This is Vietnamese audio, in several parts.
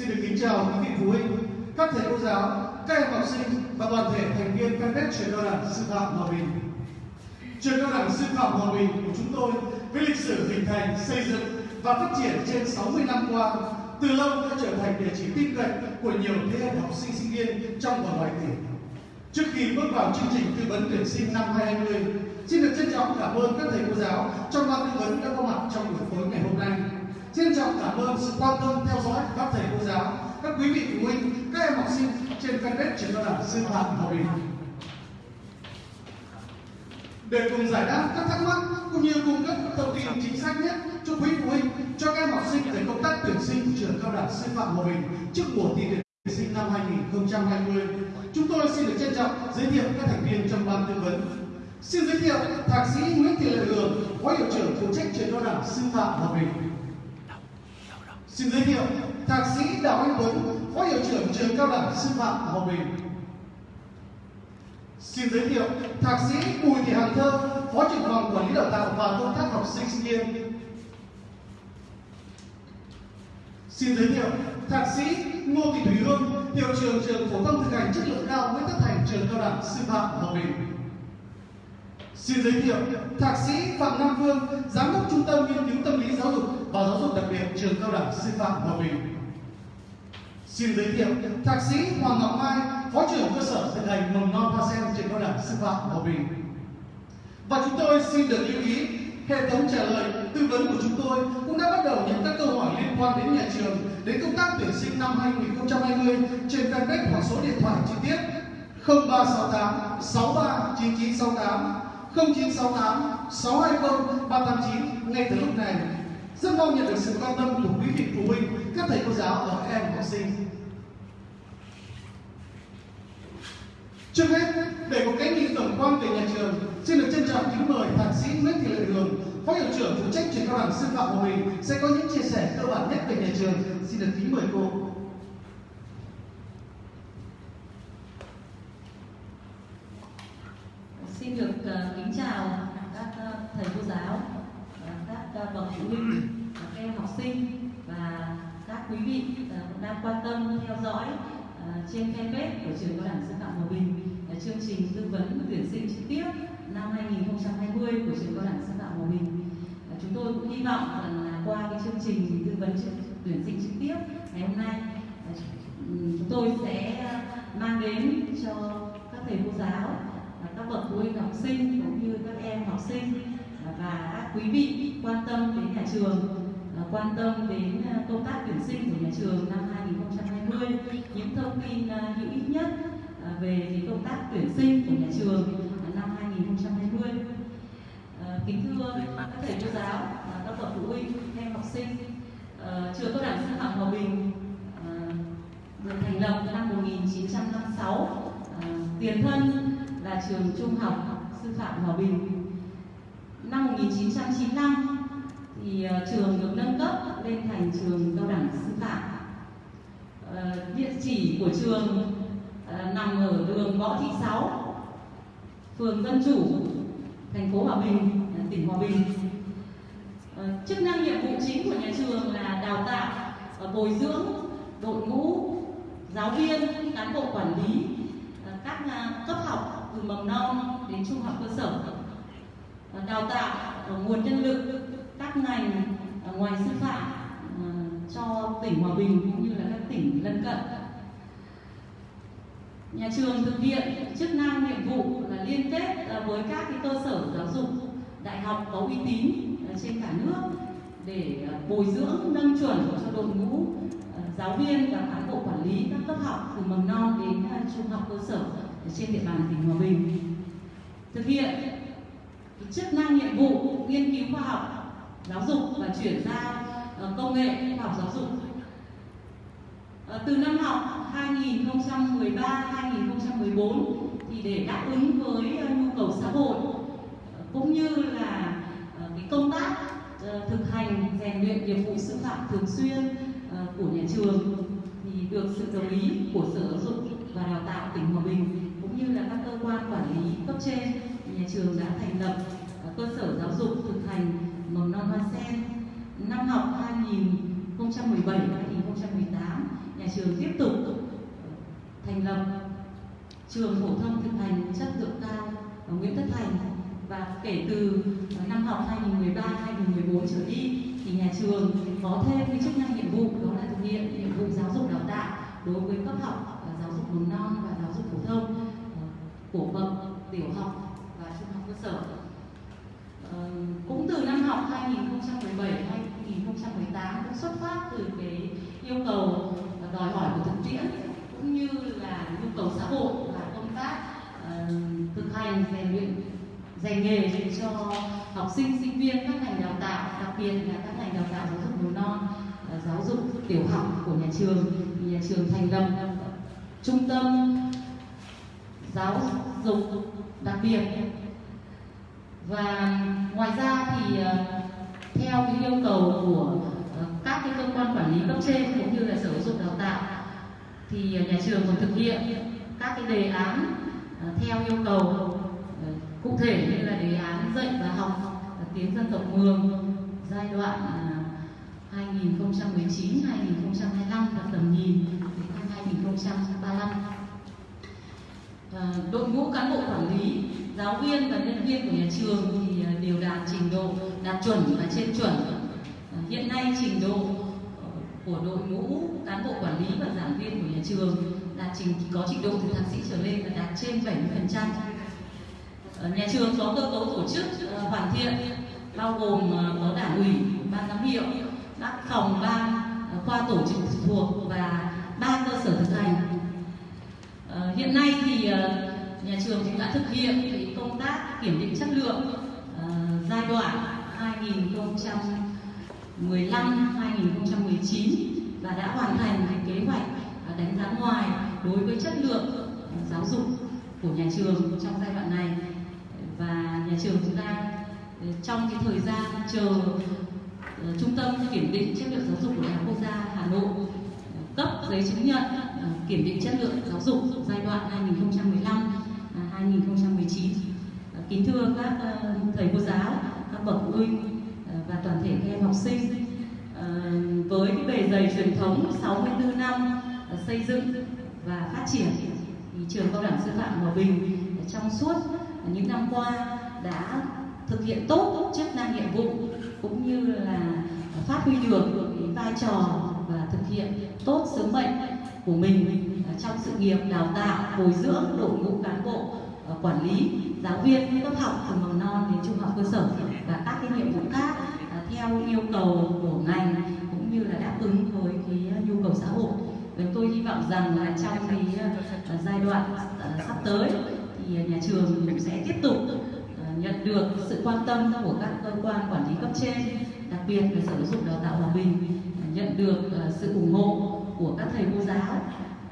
Xin được kính chào quý vị phụ huynh, các thầy cô giáo, các em học sinh và toàn thể thành viên fanpage trường cao đẳng sư phạm Hòa Bình. Trường cao đẳng sư phạm Hòa Bình của chúng tôi với lịch sử hình thành, xây dựng và phát triển trên 60 năm qua, từ lâu đã trở thành địa chỉ tin cậy của nhiều thế hệ học sinh sinh viên trong và ngoài tỉnh. Trước khi bước vào chương trình tư vấn tuyển sinh năm 2020, xin được trân trọng cảm ơn các thầy cô giáo trong ban tư vấn đã có mặt trong buổi tối ngày hôm nay. Trân trọng cảm ơn sự quan tâm theo dõi của các thầy cô giáo, các quý vị phụ huynh, các em học sinh trên fanpage trường cao đẳng sư phạm Hòa Bình. Để cùng giải đáp các thắc mắc cũng như cung cấp các thông tin chính xác nhất cho quý phụ huynh, cho các em học sinh về công tác tuyển sinh trường cao đẳng sư phạm Hòa Bình trước mùa thi tuyển sinh năm 2020, chúng tôi xin được trân trọng giới thiệu các thành viên trong ban tư vấn. Xin giới thiệu Thạc sĩ Nguyễn Thị Lệ Hường, Phó Hiệu trưởng phụ trách trường cao đẳng sư phạm Hòa Bình. Xin giới thiệu Thạc sĩ Đào Anh Tuấn, Phó Hiệu trưởng trường cao đẳng sư phạm Hòa Bình. Xin giới thiệu Thạc sĩ Bùi Thị Hằng Thơ, Phó trưởng phòng quản lý đào tạo và công tác học sinh sinh viên. Xin giới thiệu Thạc sĩ Ngô Thị Thúy Hương, Hiệu trưởng trường phổ thông thực hành chất lượng cao Nguyễn Tất Thành, trường cao đẳng sư phạm Hòa Bình. Xin giới thiệu Thạc sĩ Phạm Nam Phương, Giám đốc Trung tâm Nghiên cứu Tâm lý Giáo dục và Giáo dục đặc biệt trường cao đẳng sư phạm Hòa Bình. Xin giới thiệu Thạc sĩ Hoàng Ngọc Mai, Phó trưởng cơ sở thực hành mầm non Hoa Sen trường cao đẳng sư phạm Hòa Bình. Và chúng tôi xin được lưu ý hệ thống trả lời tư vấn của chúng tôi cũng đã bắt đầu những các câu hỏi liên quan đến nhà trường đến công tác tuyển sinh năm 2020 trên fanpage hoặc số điện thoại chi tiết 0368 63 9968 0968 620 389 ngay từ lúc này. Rất mong nhận được sự quan tâm của quý vị phụ huynh, các thầy cô giáo và các em học sinh. Trước hết, để có cái nhìn tổng quan về nhà trường, xin được trân trọng kính mời Thạc sĩ Nguyễn Thị Lệ Đường, Phó Hiệu trưởng phụ trách trường cao đẳng sư phạm của mình sẽ có những chia sẻ cơ bản nhất về nhà trường. Xin được kính mời cô. Xin được uh, kính chào các uh, thầy cô giáo, uh, các uh, bậc phụ huynh, các em học sinh và các quý vị uh, đang quan tâm theo dõi uh, trên fanpage của trường cao đẳng sư phạm Hòa Bình uh, chương trình tư vấn tuyển sinh trực tiếp năm 2020 của trường cao đẳng sư phạm Hòa Bình. Uh, chúng tôi cũng hy vọng rằng là qua cái chương trình tư vấn tuyển sinh trực tiếp ngày hôm nay uh, chúng tôi sẽ mang đến cho các thầy cô giáo bậc phụ huynh học sinh cũng như các em học sinh. Và các quý vị quan tâm đến nhà trường quan tâm đến công tác tuyển sinh của nhà trường năm 2020 những thông tin hữu ích nhất về công tác tuyển sinh của nhà trường năm 2020 kính thưa các thầy cô giáo các bậc phụ huynh em học sinh trường cao đẳng sư phạm hòa bình được thành lập năm 1956 tiền thân là trường trung học sư phạm Hòa Bình. Năm 1995 thì ờ, trường được nâng cấp lên thành trường cao đẳng sư phạm. Ờ, địa chỉ của trường ờ, nằm ở đường Võ Thị Sáu, phường Dân Chủ, thành phố Hòa Bình, tỉnh Hòa Bình. chức năng nhiệm vụ chính của nhà trường là đào tạo, bồi dưỡng đội ngũ giáo viên, cán bộ quản lý, các cấp học từ mầm non đến trung học cơ sở đào tạo nguồn nhân lực các ngành à, ngoài sư phạm à, cho tỉnh Hòa Bình cũng như là các tỉnh lân cận. Nhà trường thực hiện chức năng nhiệm vụ là liên kết à, với các cái cơ sở giáo dục đại học có uy tín trên cả nước để bồi dưỡng, nâng chuẩn cho đội ngũ giáo viên và cán bộ quản lý các cấp học từ mầm non đến trung học cơ sở trên địa bàn tỉnh Hòa Bình. Thực hiện chức năng nhiệm vụ nghiên cứu khoa học, giáo dục và chuyển giao ờ, công nghệ khoa học giáo dục. Ờ, từ năm học 2013-2014 thì để đáp ứng với ờ, nhu cầu xã hội cũng như là cái công tác thực hành, rèn luyện nghiệp vụ sư phạm thường xuyên của nhà trường thì được sự đồng ý của sở giáo dục và đào tạo tỉnh Hòa Bình cũng như là các cơ quan quản lý cấp trên nhà trường đã thành lập à, cơ sở giáo dục thực hành mầm non hoa sen. Năm học 2017 2018, nhà trường tiếp tục à, thành lập trường phổ thông thực hành chất lượng cao ở Nguyễn Tất Thành. Và kể từ à, năm học 2013-2014 trở đi thì nhà trường có thêm cái chức năng nhiệm vụ đó là thực hiện nhiệm vụ giáo dục đào tạo đối với cấp học giáo dục mầm non và giáo dục phổ thông của bậc tiểu học và trung học cơ sở. Ờ, cũng từ năm học 2017 2018 cũng xuất phát từ cái yêu cầu đòi hỏi của thực tiễn cũng như là nhu cầu xã hội và công tác uh, thực hành rèn luyện dạy nghề cho học sinh sinh viên các ngành đào tạo đặc biệt là các ngành đào tạo giáo dục mầm non uh, giáo dục tiểu học của nhà trường thì nhà trường thành lập trung tâm giáo dục đặc biệt. Và ngoài ra thì ờ, theo cái yêu cầu của ờ, các cái cơ quan quản lý cấp trên cũng như là sở giáo dục đào tạo thì nhà trường còn thực hiện các cái đề án ờ, theo yêu cầu cụ thể như là đề án dạy và học tiếng dân tộc mường giai đoạn 2019 2025 và tầm nhìn đến năm 2035 Ờ, đội ngũ cán bộ quản lý, giáo viên và nhân viên của nhà trường thì ờ, đều đạt trình độ, đạt chuẩn và trên chuẩn. Ờ, hiện nay trình độ của đội ngũ cán bộ quản lý và giảng viên của nhà trường đạt trình, có trình độ từ thạc sĩ trở lên và đạt trên 70 phần trăm. Nhà trường có cơ cấu tổ chức hoàn thiện, bao gồm có đảng ủy, ban giám hiệu, các phòng ban khoa tổ chức thuộc và ba cơ sở thực hành. Ờ, hiện nay thì ờ, nhà trường cũng đã thực hiện cái công tác kiểm định chất lượng ờ, giai đoạn 2015-2019 và đã hoàn thành kế hoạch đánh giá ngoài đối với chất lượng giáo dục của nhà trường trong giai đoạn này. Và nhà trường cũng đang trong cái thời gian chờ trung tâm kiểm định chất lượng giáo dục của đại học quốc gia Hà Nội cấp giấy chứng nhận Ờ, kiểm định chất lượng giáo dục giai đoạn 2015 2019 à, kính thưa các ờ, thầy cô giáo, các bậc phụ huynh ờ, và toàn thể các em học sinh với cái bề dày truyền thống 64 năm xây dựng và phát triển thì trường cao đẳng sư phạm Hòa Bình trong suốt những năm qua đã thực hiện tốt chức năng nhiệm vụ cũng như là phát huy được cái vai trò và thực hiện tốt sứ mệnh của mình à, trong sự nghiệp đào tạo, bồi dưỡng đội ngũ cán bộ à, quản lý, giáo viên cấp học từ mầm non đến trung học cơ sở và các cái nhiệm vụ khác à, theo yêu cầu của ngành cũng như là đáp ứng với cái nhu cầu xã hội. Và tôi hy vọng rằng là trong cái giai đoạn sắp tới thì nhà trường cũng sẽ tiếp tục nhận được sự quan tâm của các cơ quan quản lý cấp trên, đặc biệt là sở giáo dục đào tạo hòa bình nhận được ờ, sự ủng hộ của các thầy cô giáo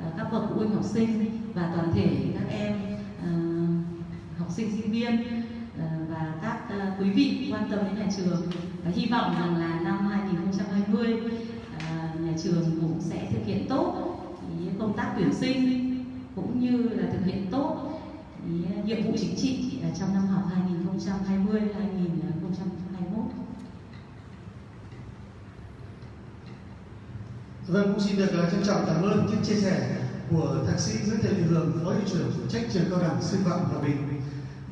ờ, các bậc phụ huynh học sinh và toàn thể các em ờ, học sinh sinh viên và các quý vị quan tâm đến nhà trường và hy vọng rằng là năm 2020 nhà trường cũng sẽ thực hiện tốt công tác tuyển sinh cũng như là thực hiện tốt nhiệm vụ chính trị trong năm học 2020 2021. Vâng, cũng xin được à, trân trọng cảm ơn những chia sẻ của thạc sĩ Nguyễn Thị Hường, phó hiệu trưởng phụ trách trường cao đẳng sư phạm Hòa Bình.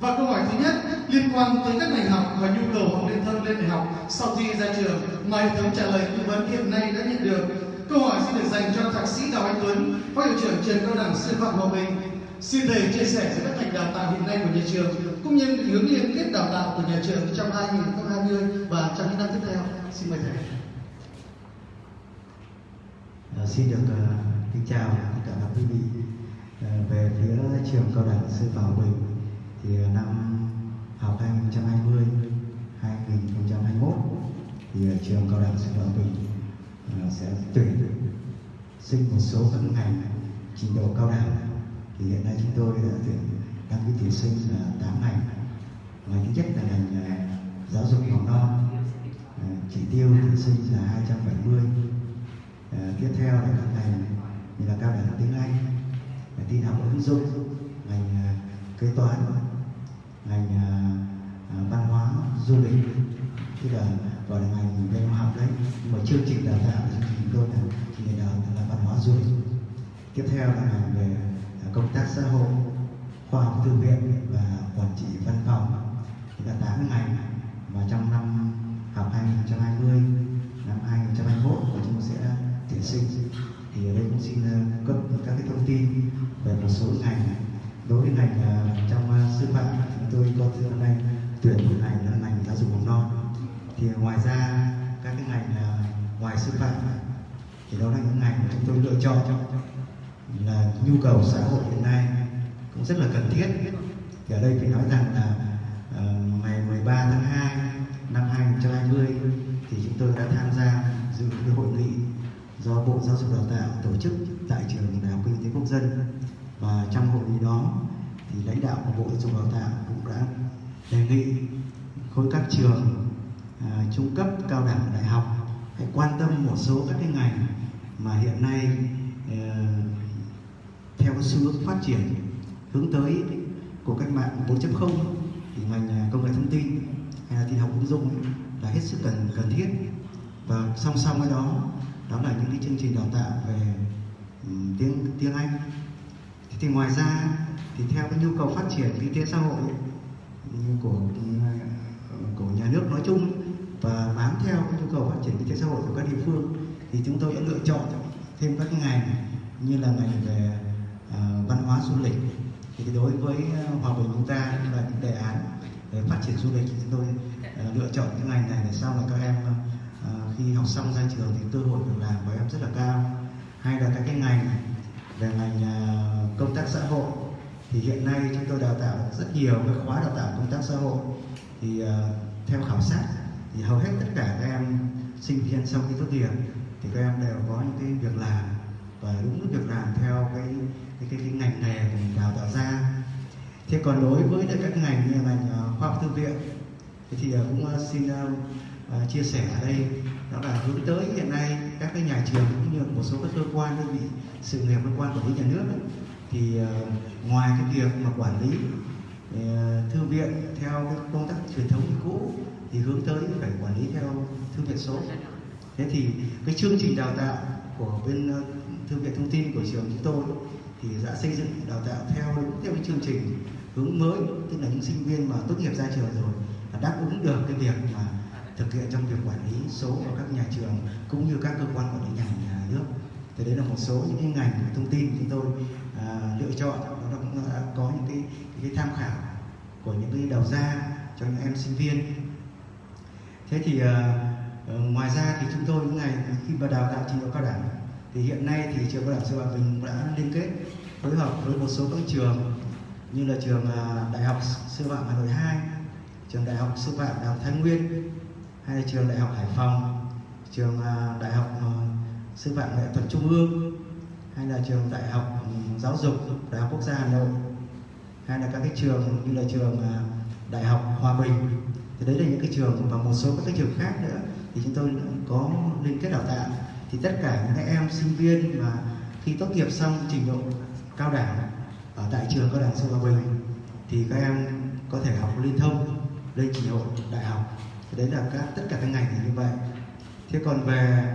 Và câu hỏi thứ nhất liên quan tới các ngành học và nhu cầu học liên thông lên đại học sau khi ra trường mà hệ thống trả lời tư vấn hiện nay đã nhận được. Câu hỏi xin được dành cho thạc sĩ Đào Anh Tuấn, phó hiệu trưởng trường cao đẳng sư phạm Hòa Bình. Xin thầy chia sẻ về các ngành đào tạo hiện nay của nhà trường cũng như định hướng liên kết đào tạo của nhà trường trong 2020 và trong những năm tiếp theo. Xin mời thầy. À, xin được uh, kính chào tất cả các quý vị. À, về phía trường cao đẳng sư phạm Hòa Bình thì uh, năm học 2020 2021 thì uh, trường cao đẳng sư phạm Hòa Bình uh, sẽ tuyển sinh một số các ngành trình độ cao đẳng. Thì hiện nay chúng tôi đã tuyển đăng ký tuyển sinh là 8 ngành. Ngoài thứ nhất là ngành uh, giáo dục mầm non uh, chỉ tiêu tuyển sinh là 270 À, Ờ, tiếp theo là các ngành như là cao đẳng tiếng Anh, tin học ứng dụng, ngành ờ, kế toán, ngành ờ, văn hóa, du lịch, tức là gọi là ngành về học đấy. Nhưng mà chương trình đào tạo của chúng tôi là chương trình đào là văn hóa du lịch. Tiếp theo là ngành về công tác xã hội khoa học thư viện và quản trị văn phòng. Thì là tám ngành và trong năm học 2020 năm 2021 của chúng tôi sẽ tuyển sinh. Thì ở đây cũng xin à, cấp các cái thông tin về một số ngành đối với ngành à, trong à, sư phạm chúng tôi có hôm nay tuyển một ngành là ngành giáo dục mầm non. Thì ngoài ra các cái ngành ngoài sư phạm thì đó là những ngành mà chúng tôi lựa chọn là nhu cầu xã hội hiện nay cũng rất là cần thiết. Thì ở đây phải nói rằng là uh, ngày 13 tháng 2 năm 2020 thì chúng tôi đã tham gia dự cái hội nghị do Bộ Giáo dục Đào tạo tổ chức tại trường Đại học Kinh tế Quốc dân. Và trong hội nghị đó thì lãnh đạo của Bộ Giáo dục Đào tạo cũng đã đề nghị khối các trường à, trung cấp, cao đẳng, đại học hãy quan tâm một số các cái ngành mà hiện nay à, theo cái xu hướng phát triển hướng tới của cách mạng 4.0 thì ngành à, công nghệ thông tin hay là tin học ứng dụng là hết sức cần cần thiết. Và song song với đó đó là những cái chương trình đào tạo về um, tiếng tiếng Anh. Thì, thì ngoài ra thì theo cái nhu cầu phát triển kinh tế xã hội của của nhà nước nói chung và bám theo cái nhu cầu phát triển kinh tế xã hội của các địa phương thì chúng tôi đã lựa chọn thêm các cái ngành như là ngành về uh, văn hóa du lịch. Thì đối với ờ, hòa bình chúng ta là những đề án về phát triển du lịch thì chúng tôi uh, lựa chọn những ngành này để sau này các em uh, khi học xong ra trường thì cơ hội việc làm của em rất là cao. Hay là các cái ngành về ngành à, công tác xã hội. Thì hiện nay chúng tôi đào tạo rất nhiều các khóa đào tạo công tác xã hội. Thì uh, theo khảo sát thì hầu hết tất cả các em sinh viên sau khi tốt nghiệp thì các em đều có những cái việc làm và đúng việc làm theo cái cái cái, cái ngành nghề của mình đào tạo ra. Thế còn đối với các ngành như ngành à, khoa học thư viện thì cũng xin chia sẻ ở đây đó là hướng tới hiện nay các cái nhà trường cũng như một số các cơ quan đơn vị sự nghiệp cơ quan quản lý nhà nước ấy, thì uh, ngoài cái việc mà quản lý uh, thư viện theo cái công tác truyền thống cũ thì hướng tới phải quản lý theo thư viện số. Thế thì cái chương trình đào tạo của bên uh, thư viện thông tin của trường chúng tôi thì đã xây dựng đào tạo theo theo cái chương trình hướng mới tức là những sinh viên mà tốt nghiệp ra trường rồi đáp ứng được cái việc mà thực hiện trong việc quản lý số ở các nhà trường cũng như các cơ quan quản lý nhà, nhà nước. Thì đấy là một số những cái ngành thông tin chúng tôi à, lựa chọn. Nó cũng đã có những cái, cái tham khảo của những cái đầu ra cho những em sinh viên. Thế thì à, ờ, ngoài ra thì chúng tôi những ngày khi mà đào tạo trình độ cao đẳng thì hiện nay thì trường cao đẳng sư phạm mình đã liên kết phối hợp với một số các trường như là trường à, đại học sư phạm hà nội 2 trường đại học sư phạm đại học thái nguyên hay là trường đại học hải phòng, trường à, đại học à, sư phạm nghệ thuật trung ương, hay là trường đại học ừ, giáo dục đại học quốc gia hà nội, hay là các cái trường như là trường à, đại học hòa bình. Thì đấy là những cái trường và một số các cái trường khác nữa. Thì chúng tôi có liên kết đào tạo. Thì tất cả những em, sinh viên mà khi tốt nghiệp xong trình độ cao đẳng ở tại trường cao đẳng sư hòa bình, thì các em có thể học liên thông, lên trình độ đại học thì đấy là các, tất cả các ngành như vậy. Thế còn về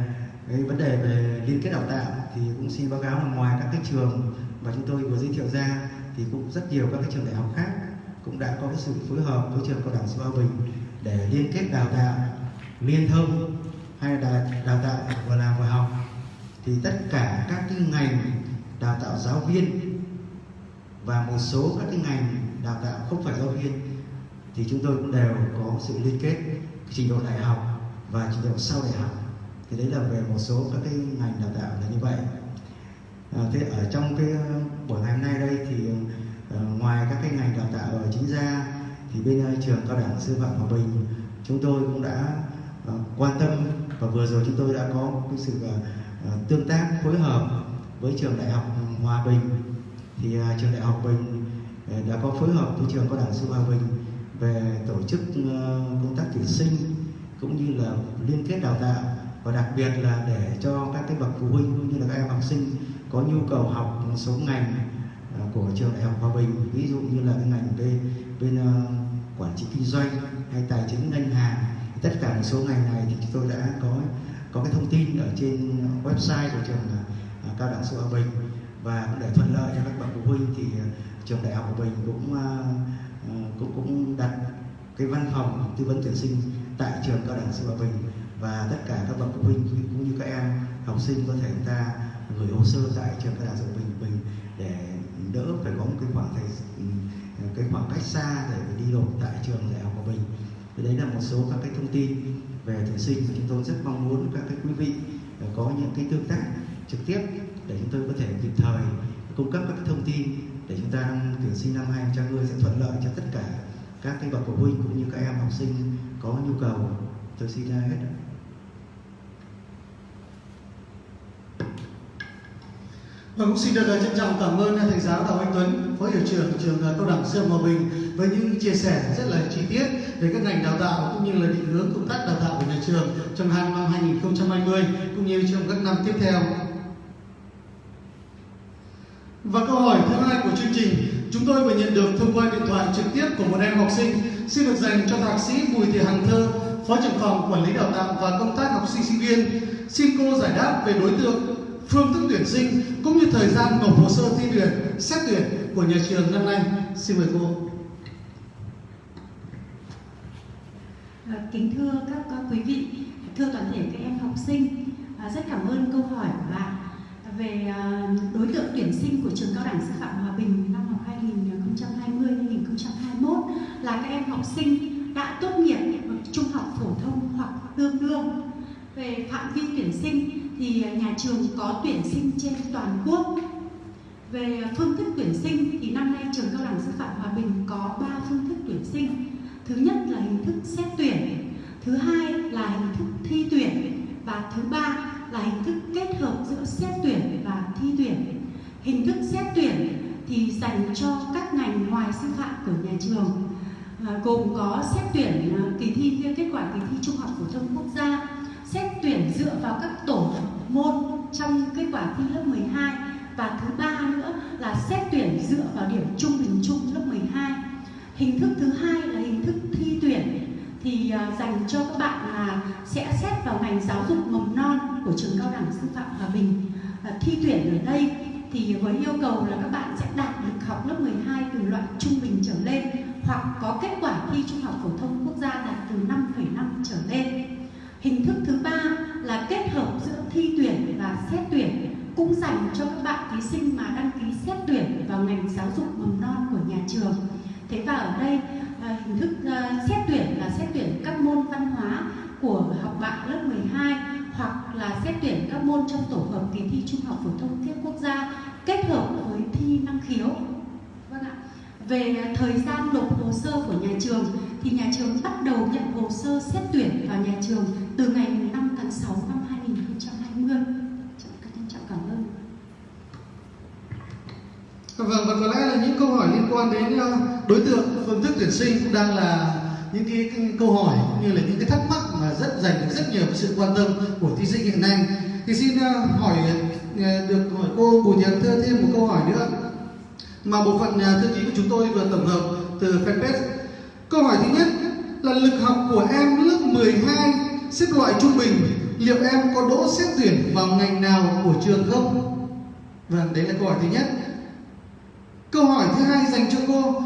cái vấn đề về liên kết đào tạo thì cũng xin báo cáo là ngoài các cái trường mà chúng tôi vừa giới thiệu ra thì cũng rất nhiều các cái trường đại học khác cũng đã có cái sự phối hợp với trường cao đẳng sư hòa bình để liên kết đào tạo liên thông hay là đào tạo vừa làm vừa học. Thì tất cả các cái ngành đào tạo giáo viên và một số các cái ngành đào tạo không phải giáo viên thì chúng tôi cũng đều có sự liên kết trình độ đại học và trình độ sau đại học. Thì đấy là về một số các cái ngành đào tạo là như vậy. À, thế ở trong cái ờ, buổi ngày hôm nay đây thì uh, ngoài các cái ngành đào tạo ở chính ra thì bên uh, trường cao đẳng sư phạm hòa bình chúng tôi cũng đã uh, quan tâm và vừa rồi chúng tôi đã có cái sự uh, tương tác phối hợp với trường đại học hòa bình. Thì uh, trường đại học bình uh, đã có phối hợp với trường cao đẳng sư phạm hòa bình về tổ chức ờ, công tác tuyển sinh cũng như là liên kết đào tạo và đặc biệt là để cho các cái bậc phụ huynh cũng như là các em học sinh có nhu cầu học một số ngành ờ, của trường đại học hòa bình, ví dụ như là cái ngành bên bên quản trị kinh doanh hay tài chính ngân hàng. Tất cả một số ngành này thì chúng tôi đã có có cái thông tin ở trên website của trường cao đẳng sư Hòa Bình. Và để thuận lợi cho các bậc phụ huynh thì trường đại học Hòa Bình cũng Ờ, cũng cũng đặt cái văn phòng tư vấn tuyển sinh tại trường cao đẳng sư phạm Bình và tất cả các bậc phụ huynh cũng như các em, học sinh có thể chúng ta gửi hồ sơ tại trường cao đẳng sư phạm Bình bình để đỡ phải có một cái khoảng thời ừ, cái khoảng cách xa để đi nộp tại trường đại học Hòa Bình thì đấy là một số các cái thông tin về tuyển sinh và chúng tôi rất mong muốn các cái quý vị ờ, có những cái tương tác trực tiếp để chúng tôi có thể kịp thời cung cấp các cái thông tin để chúng ta tuyển sinh năm 2020 sẽ thuận lợi cho tất cả các cái bậc phụ huynh cũng như các em học sinh có nhu cầu tôi xin ra hết Và vâng, cũng xin được ờ, trân trọng cảm ơn ờ, thầy giáo Đào Anh Tuấn, Phó Hiệu trưởng trường ờ, Cao đẳng Sư Hòa Bình với những chia sẻ rất là chi tiết về các ngành đào tạo cũng như là định hướng công tác đào tạo của nhà trường trong hai năm 2020 cũng như trong các năm tiếp theo. Và câu hỏi thứ hai của chương trình chúng tôi vừa nhận được thông qua điện thoại trực tiếp của một em học sinh xin được dành cho thạc sĩ Bùi Thị Hằng Thơ, Phó trưởng phòng quản lý đào tạo và công tác học sinh sinh viên. Xin cô giải đáp về đối tượng phương thức tuyển sinh cũng như thời gian nộp hồ sơ thi tuyển, xét tuyển của nhà trường năm nay. Xin mời cô. À, kính thưa các, các quý vị, thưa toàn thể các em học sinh, à, rất cảm ơn câu hỏi của bạn về à, đối tượng tuyển sinh của trường cao đẳng sư phạm Hòa Bình năm học 2020-2021 là các em học sinh đã tốt nghiệp trung học phổ thông hoặc tương đương. Về phạm vi tuyển sinh thì nhà trường có tuyển sinh trên toàn quốc. Về phương thức tuyển sinh thì năm nay trường cao đẳng sư phạm Hòa Bình có 3 phương thức tuyển sinh. Thứ nhất là hình thức xét tuyển, thứ hai là hình thức thi tuyển và thứ ba là hình thức kết hợp giữa xét tuyển và thi tuyển. Hình thức xét tuyển thì dành cho các ngành ngoài sư phạm của nhà trường à, gồm có xét tuyển à, kỳ thi à, kết quả kỳ thi trung học phổ thông quốc gia xét tuyển dựa vào các tổ môn trong kết quả thi lớp 12 và thứ ba nữa là xét tuyển dựa vào điểm trung bình chung lớp 12 hình thức thứ hai là hình thức thi tuyển thì à, dành cho các bạn là sẽ xét vào ngành giáo dục mầm non của trường cao đẳng sư phạm Hòa Bình. Thi tuyển ở đây thì với yêu cầu là các bạn sẽ đạt được học lớp 12 từ loại trung bình trở lên hoặc có kết quả thi trung học phổ thông quốc gia đạt từ 5,5 trở lên. Hình thức thứ ba là kết hợp giữa thi tuyển và xét tuyển cũng dành cho các bạn thí sinh mà đăng ký xét tuyển vào ngành giáo dục mầm non của nhà trường. Thế và ở đây Ờ, hình thức ờ, xét tuyển là xét tuyển các môn văn hóa của học bạ lớp 12 hoặc là xét tuyển các môn trong tổ hợp kỳ thi trung học phổ thông thiết quốc gia kết hợp với thi năng khiếu vâng ạ về thời gian nộp hồ sơ của nhà trường thì nhà trường bắt đầu nhận hồ sơ xét tuyển vào nhà trường từ ngày 5 tháng 6 năm 2020. Trân trọng cảm ơn. Vâng, vâng, và có lẽ là những câu hỏi liên quan đến ờ, đối tượng phương thức tuyển sinh cũng đang là những cái, cái câu hỏi cũng như là những cái thắc mắc mà rất dành được rất nhiều sự quan tâm của thí sinh hiện nay. Thì xin ờ, hỏi ờ, được hỏi cô Bùi Thị Thơ thêm một câu hỏi nữa mà bộ phận thư ký của chúng tôi vừa tổng hợp từ fanpage. Câu hỏi thứ nhất là lực học của em lớp 12 xếp loại trung bình, liệu em có đỗ xét tuyển vào ngành nào của trường không? Vâng, đấy là câu hỏi thứ nhất. Câu hỏi thứ hai dành cho cô,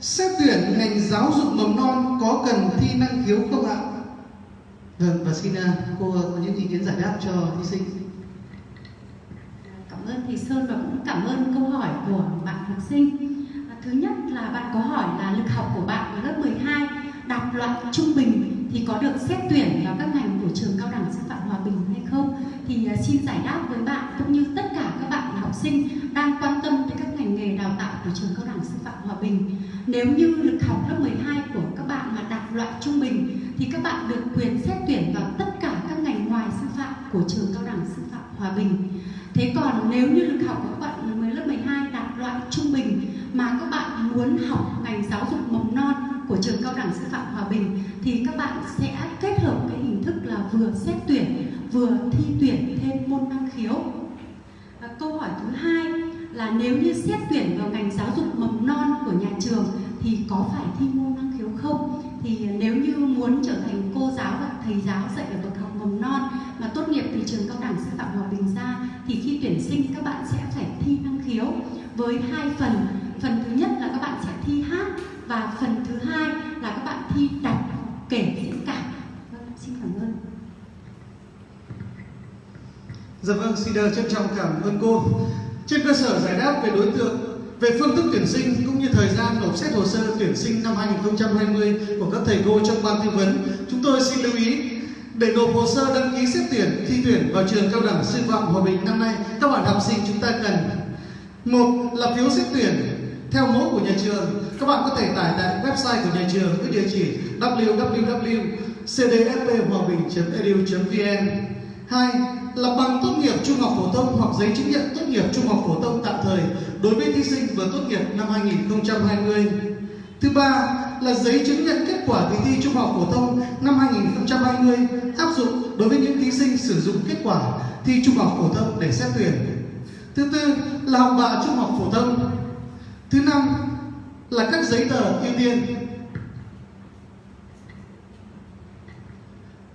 xét tuyển ngành giáo dục mầm non có cần thi năng khiếu không ạ? Vâng, và xin à, cô à, có những ý kiến giải đáp cho thí sinh. Cảm ơn thầy Sơn và cũng cảm ơn câu hỏi của bạn học sinh. À, thứ nhất là bạn có hỏi là lực học của bạn ở lớp 12 đạt loại trung bình thì có được xét tuyển vào các ngành của trường cao đẳng sư phạm Hòa Bình hay không? Thì à, xin giải đáp với bạn cũng như tất cả các bạn học sinh đang quan tâm tới các ngành nghề đào tạo của trường cao đẳng sư phạm Hòa Bình. Nếu như lực học lớp 12 của các bạn mà đạt loại trung bình, thì các bạn được quyền xét tuyển vào tất cả các ngành ngoài sư phạm của trường cao đẳng sư phạm Hòa Bình. Thế còn nếu như lực học của các bạn lớp 12 đạt loại trung bình mà các bạn muốn học ngành giáo dục mầm non của trường cao đẳng sư phạm Hòa Bình thì các bạn sẽ kết hợp cái hình thức là vừa xét tuyển, vừa thi tuyển thêm môn năng khiếu. Và câu hỏi thứ hai là nếu như xét tuyển vào ngành giáo dục mầm non của nhà trường thì có phải thi môn năng khiếu không? thì nếu như muốn trở thành cô giáo và thầy giáo dạy ở bậc học mầm non mà tốt nghiệp từ trường cao đẳng sư phạm hòa bình ra thì khi tuyển sinh các bạn sẽ phải thi năng khiếu với hai phần phần thứ nhất bạn thi đọc kể diễn cảm vâng, xin cảm ơn Dạ vâng, xin được trân trọng cảm ơn cô. Trên cơ sở giải đáp về đối tượng, về phương thức tuyển sinh cũng như thời gian nộp xét hồ sơ tuyển sinh năm 2020 của các thầy cô trong ban tư vấn, chúng tôi xin lưu ý để nộp hồ sơ đăng ký xét tuyển thi tuyển vào trường cao đẳng sư phạm Hòa Bình năm nay, các bạn học sinh chúng ta cần một là phiếu xét tuyển theo mẫu của nhà trường. Các bạn có thể tải tại website của nhà trường với địa chỉ www.cdfphoabinh.edu.vn. Hai là bằng tốt nghiệp trung học phổ thông hoặc giấy chứng nhận tốt nghiệp trung học phổ thông tạm thời đối với thí sinh vừa tốt nghiệp năm 2020. Thứ ba, là giấy chứng nhận kết quả kỳ thi trung học phổ thông năm 2020 áp dụng đối với những thí sinh sử dụng kết quả thi trung học phổ thông để xét tuyển. Thứ tư, là học bạ trung học phổ thông. Thứ năm là các giấy tờ ưu tiên.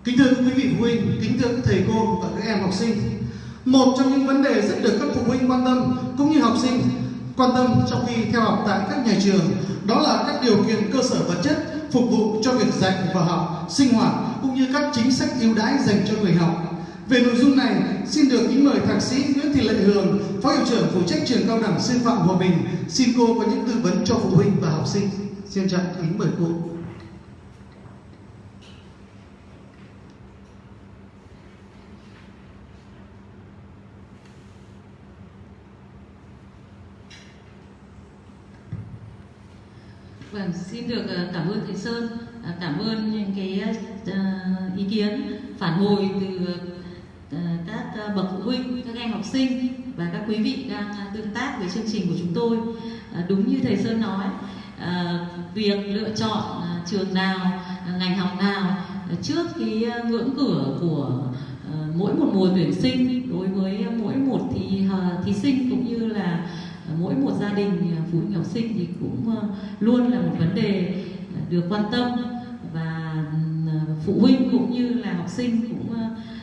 Kính thưa quý vị phụ huynh, kính thưa các thầy cô và các em học sinh, một trong những vấn đề rất được các phụ huynh quan tâm cũng như học sinh quan tâm trong khi theo học tại các nhà trường đó là các điều kiện cơ sở vật chất phục vụ cho việc dạy và học, sinh hoạt cũng như các chính sách ưu đãi dành cho người học. Về nội dung này, xin được kính mời thạc sĩ Nguyễn Thị Lệ Hường, Phó hiệu trưởng phụ trách trường cao đẳng sư phạm Hòa Bình, xin cô có những tư vấn cho phụ huynh và học sinh. Xin trọng kính mời cô. Vâng, xin được ờ, cảm ơn thầy Sơn, à, cảm ơn những cái ờ, ý kiến phản hồi từ bậc phụ huynh, các em học sinh và các quý vị đang à, tương tác với chương trình của chúng tôi. À, đúng như thầy Sơn nói, à, việc lựa chọn trường nào, ngành học nào trước cái ngưỡng cửa của mỗi một mùa tuyển sinh đối với mỗi một thí, thí sinh cũng như là mỗi một gia đình phụ huynh học sinh thì cũng luôn là một vấn đề được quan tâm và phụ huynh cũng như là học sinh cũng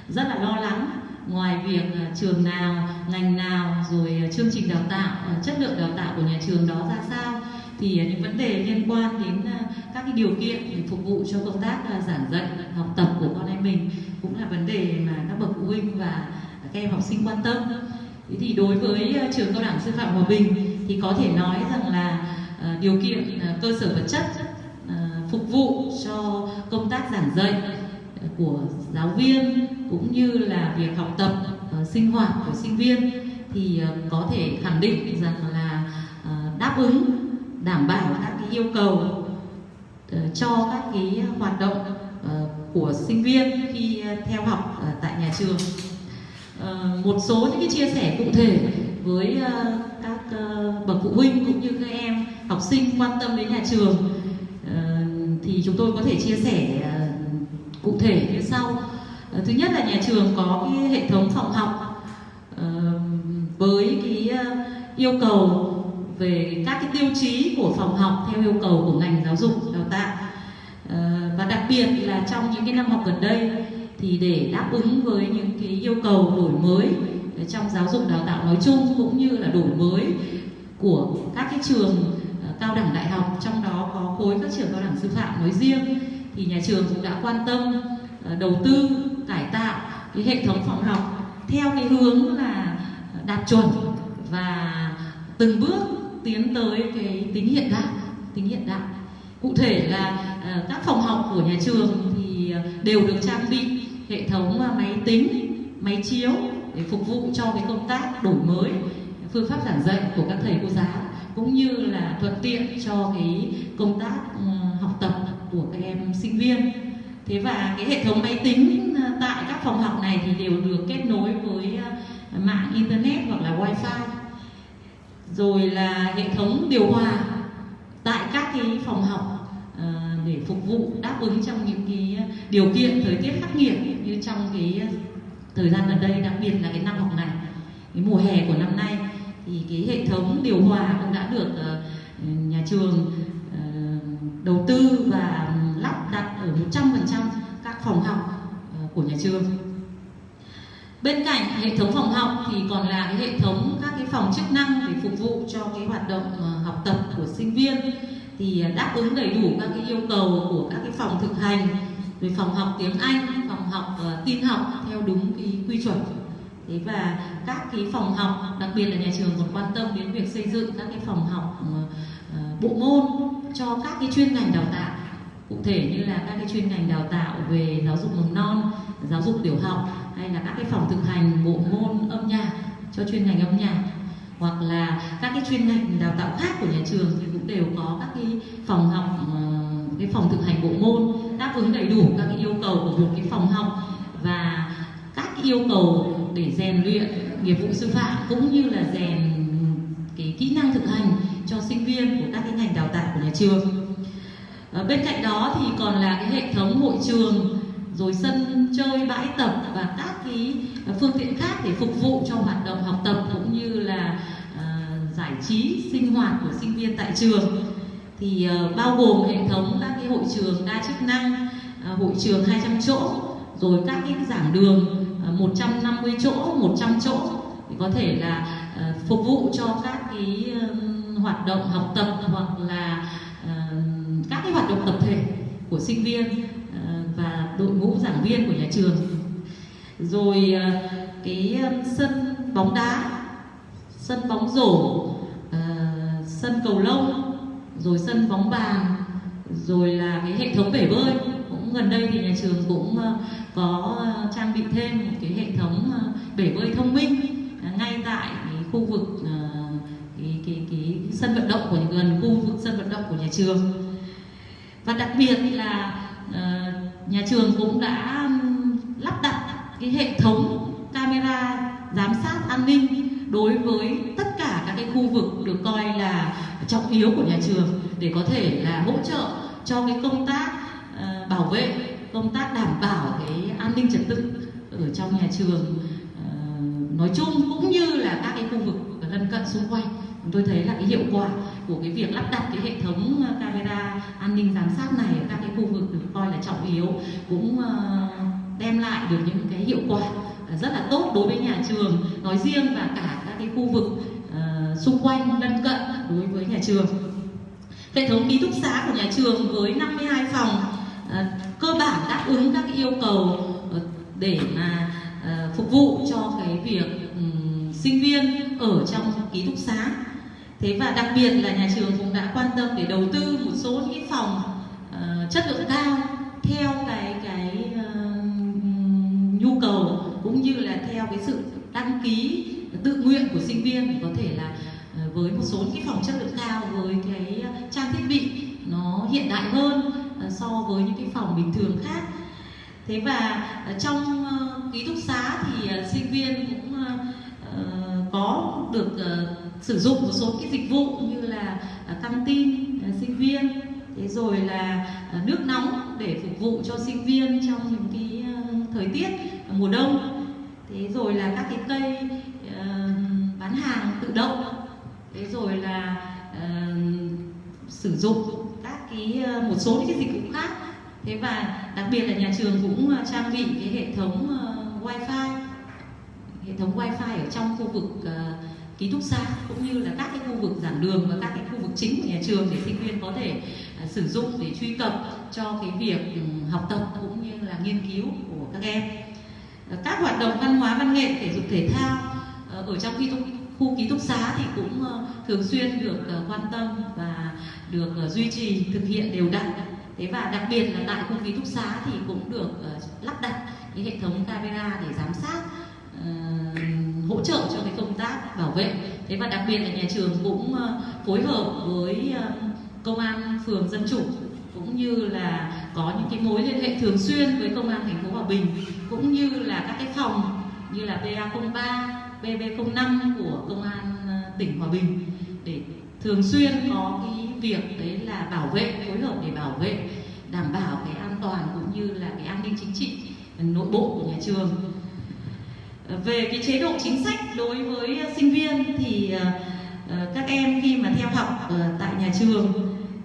rất là lo lắng ngoài việc ờ, trường nào, ngành nào, rồi ờ, chương trình đào tạo ờ, chất lượng đào tạo của nhà trường đó ra sao, thì những vấn đề liên quan đến các cái điều kiện để phục vụ cho công tác giảng dạy, học tập của con em mình cũng là vấn đề mà các bậc phụ huynh và các em học sinh quan tâm. Thế thì đối với trường cao đẳng sư phạm Hòa Bình thì có thể nói rằng là điều kiện cơ sở vật chất phục vụ cho công tác giảng dạy của giáo viên cũng như là việc học tập ờ, sinh hoạt của sinh viên thì ờ, có thể khẳng định rằng là ờ, đáp ứng, đảm bảo các cái yêu cầu cho các cái hoạt động của sinh viên khi theo học tại nhà trường. Một số những cái chia sẻ cụ thể với các bậc phụ huynh cũng như các em học sinh quan tâm đến nhà trường thì chúng tôi có thể chia sẻ cụ thể như sau. Ờ, thứ nhất là nhà trường có cái hệ thống phòng học ờ, với cái ờ, yêu cầu về các cái tiêu chí của phòng học theo yêu cầu của ngành giáo dục, đào tạo. Và đặc biệt là trong những cái năm học gần đây thì để đáp ứng với những cái yêu cầu đổi mới trong giáo dục, đào tạo nói chung cũng như là đổi mới của các cái trường cao đẳng đại học, trong đó có khối các trường cao đẳng sư phạm nói riêng thì nhà trường cũng đã quan tâm ờ, đầu tư, cải tạo cái hệ thống phòng học theo cái hướng là đạt chuẩn và từng bước tiến tới cái tính hiện đại, tính hiện đại. Cụ thể là ờ, các phòng học của nhà trường thì ờ, đều được trang bị hệ thống máy tính, máy chiếu để phục vụ cho cái công tác đổi mới, phương pháp giảng dạy của các thầy cô giáo, cũng như là thuận tiện cho cái công tác học tập của các em sinh viên. Thế và cái hệ thống máy tính ờ, tại các phòng học này thì đều được kết nối với ờ, mạng internet hoặc là wifi. Rồi là hệ thống điều hòa tại các cái phòng học ờ, để phục vụ, đáp ứng trong những cái điều kiện thời tiết khắc nghiệt như trong cái thời gian gần đây, đặc biệt là cái năm học này, cái mùa hè của năm nay. Thì cái hệ thống điều hòa cũng đã được nhà trường đầu tư và lắp đặt ở 100% các phòng học ờ, của nhà trường. Bên cạnh hệ thống phòng học thì còn là cái hệ thống các cái phòng chức năng để phục vụ cho cái hoạt động ờ, học tập của sinh viên thì ờ, đáp ứng đầy đủ các cái yêu cầu của các cái phòng thực hành rồi phòng học tiếng Anh, phòng học uh, tin học theo đúng cái quy chuẩn. Thế và các cái phòng học, đặc biệt là nhà trường còn quan tâm đến việc xây dựng các cái phòng học uh, bộ môn cho các cái chuyên ngành đào tạo. Cụ thể như là các cái chuyên ngành đào tạo về giáo dục mầm non, giáo dục tiểu học hay là các cái phòng thực hành bộ môn âm nhạc cho chuyên ngành âm nhạc hoặc là các cái chuyên ngành đào tạo khác của nhà trường thì cũng đều có các cái phòng học ờ, cái phòng thực hành bộ môn đáp ứng đầy đủ các cái yêu cầu của một cái phòng học và các cái yêu cầu để rèn luyện nghiệp vụ sư phạm cũng như là rèn cái kỹ năng thực hành cho sinh viên của các cái ngành đào tạo của nhà trường. À, bên cạnh đó thì còn là cái hệ thống hội trường rồi sân chơi bãi tập và các cái ờ, phương tiện khác để phục vụ cho hoạt động học tập cũng như là uh, giải trí sinh hoạt của sinh viên tại trường. Thì uh, bao gồm hệ thống các cái hội trường đa chức năng uh, hội trường 200 chỗ rồi các cái giảng đường uh, 150 chỗ 100 chỗ thì có thể là uh, phục vụ cho các cái uh, hoạt động học tập hoặc là uh, các cái hoạt động tập thể của sinh viên uh, và đội ngũ giảng viên của nhà trường. Rồi uh, cái sân bóng đá sân bóng rổ uh, sân cầu lông rồi sân bóng bàn rồi là cái hệ thống bể bơi. Cũng gần đây thì nhà trường cũng uh, có uh, trang bị thêm một cái hệ thống uh, bể bơi thông minh uh, ngay tại cái khu vực uh, cái, cái, sân vận động của gần khu vực sân vận động của nhà trường. Và đặc biệt là uh, nhà trường cũng đã lắp đặt cái hệ thống camera giám sát an ninh đối với tất cả các cái khu vực được coi là trọng yếu của nhà trường để có thể là hỗ trợ cho cái công tác uh, bảo vệ công tác đảm bảo cái an ninh trật tự ở trong nhà trường uh, nói chung cũng như là các cái khu vực lân cận xung quanh tôi thấy là cái hiệu quả của cái việc lắp đặt cái hệ thống ờ, camera an ninh giám sát này ở các cái khu vực được coi là trọng yếu, cũng ờ, đem lại được những cái hiệu quả ờ, rất là tốt đối với nhà trường nói riêng và cả các cái khu vực xung quanh lân cận đối với nhà trường. Hệ thống ký túc xá của nhà trường với 52 phòng cơ bản đáp ứng các cái yêu cầu để mà phục vụ cho cái việc sinh viên ở trong ký túc xá thế và đặc biệt là nhà trường cũng đã quan tâm để đầu tư một số những cái phòng uh, chất lượng cao theo cái cái uh, nhu cầu cũng như là theo cái sự đăng ký tự nguyện của sinh viên thì có thể là ờ, với một số cái phòng chất lượng cao với cái trang thiết bị nó hiện đại hơn so với những cái phòng bình thường khác. Thế và trong ký túc xá thì sinh viên cũng có được sử dụng một số cái dịch vụ như là à, căng tin à, sinh viên thế rồi là à, nước nóng để phục vụ cho sinh viên trong những cái thời tiết mùa đông. Thế rồi là các cái cây bán hàng tự động. Thế rồi là sử dụng các cái một số những cái dịch vụ khác. Thế và đặc biệt là nhà trường cũng trang bị cái hệ thống wifi. Hệ thống wifi ở trong khu vực uh, ký túc xá cũng như là các cái khu vực giảng đường và các cái khu vực chính của nhà trường để sinh viên có thể uh, sử dụng để truy cập cho cái việc um, học tập cũng như là nghiên cứu của các em. Các hoạt động văn hóa văn nghệ thể dục thể thao ờ, ở trong ký túc, khu ký túc xá thì cũng ờ, thường xuyên được ờ, quan tâm và được duy trì thực hiện đều đặn. Thế và đặc biệt là tại khu ký túc xá thì cũng được lắp đặt cái hệ thống camera để giám sát uh, hỗ trợ cho cái công tác bảo vệ. Thế và đặc biệt là nhà trường cũng uh, phối hợp với uh, công an phường dân chủ cũng như là có những cái mối liên hệ thường xuyên với công an thành phố Hòa Bình cũng như là các cái phòng như là BA03, BB05 của công an ờ, tỉnh Hòa Bình để thường xuyên có cái việc đấy là bảo vệ phối hợp để bảo vệ đảm bảo cái an toàn cũng như là cái an ninh chính trị nội bộ của nhà trường về cái chế độ chính sách đối với sinh viên thì ờ, ờ, các em khi mà theo học tại nhà trường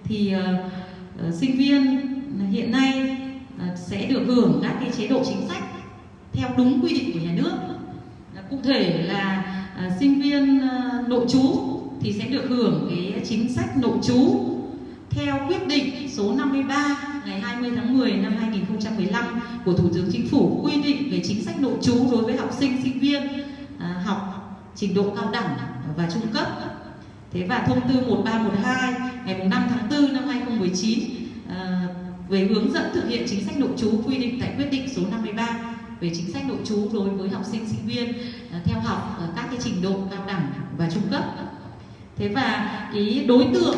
thì ờ, sinh viên hiện nay sẽ được hưởng các cái chế độ chính sách theo đúng quy định của nhà nước. Cụ thể là sinh viên nội trú thì sẽ được hưởng cái chính sách nội trú theo quyết định số 53 ngày 20 tháng 10 năm 2015 của Thủ tướng Chính phủ quy định về chính sách nội trú đối với học sinh sinh viên à, học trình độ cao đẳng và trung cấp. Thế và thông tư 1312 ngày 5 tháng 4 năm 2019 à, về hướng dẫn thực hiện chính sách nội trú quy định tại quyết định số 53 về chính sách nội trú đối với học sinh sinh viên à, theo học các cái trình độ cao đẳng và trung cấp. Thế và cái đối tượng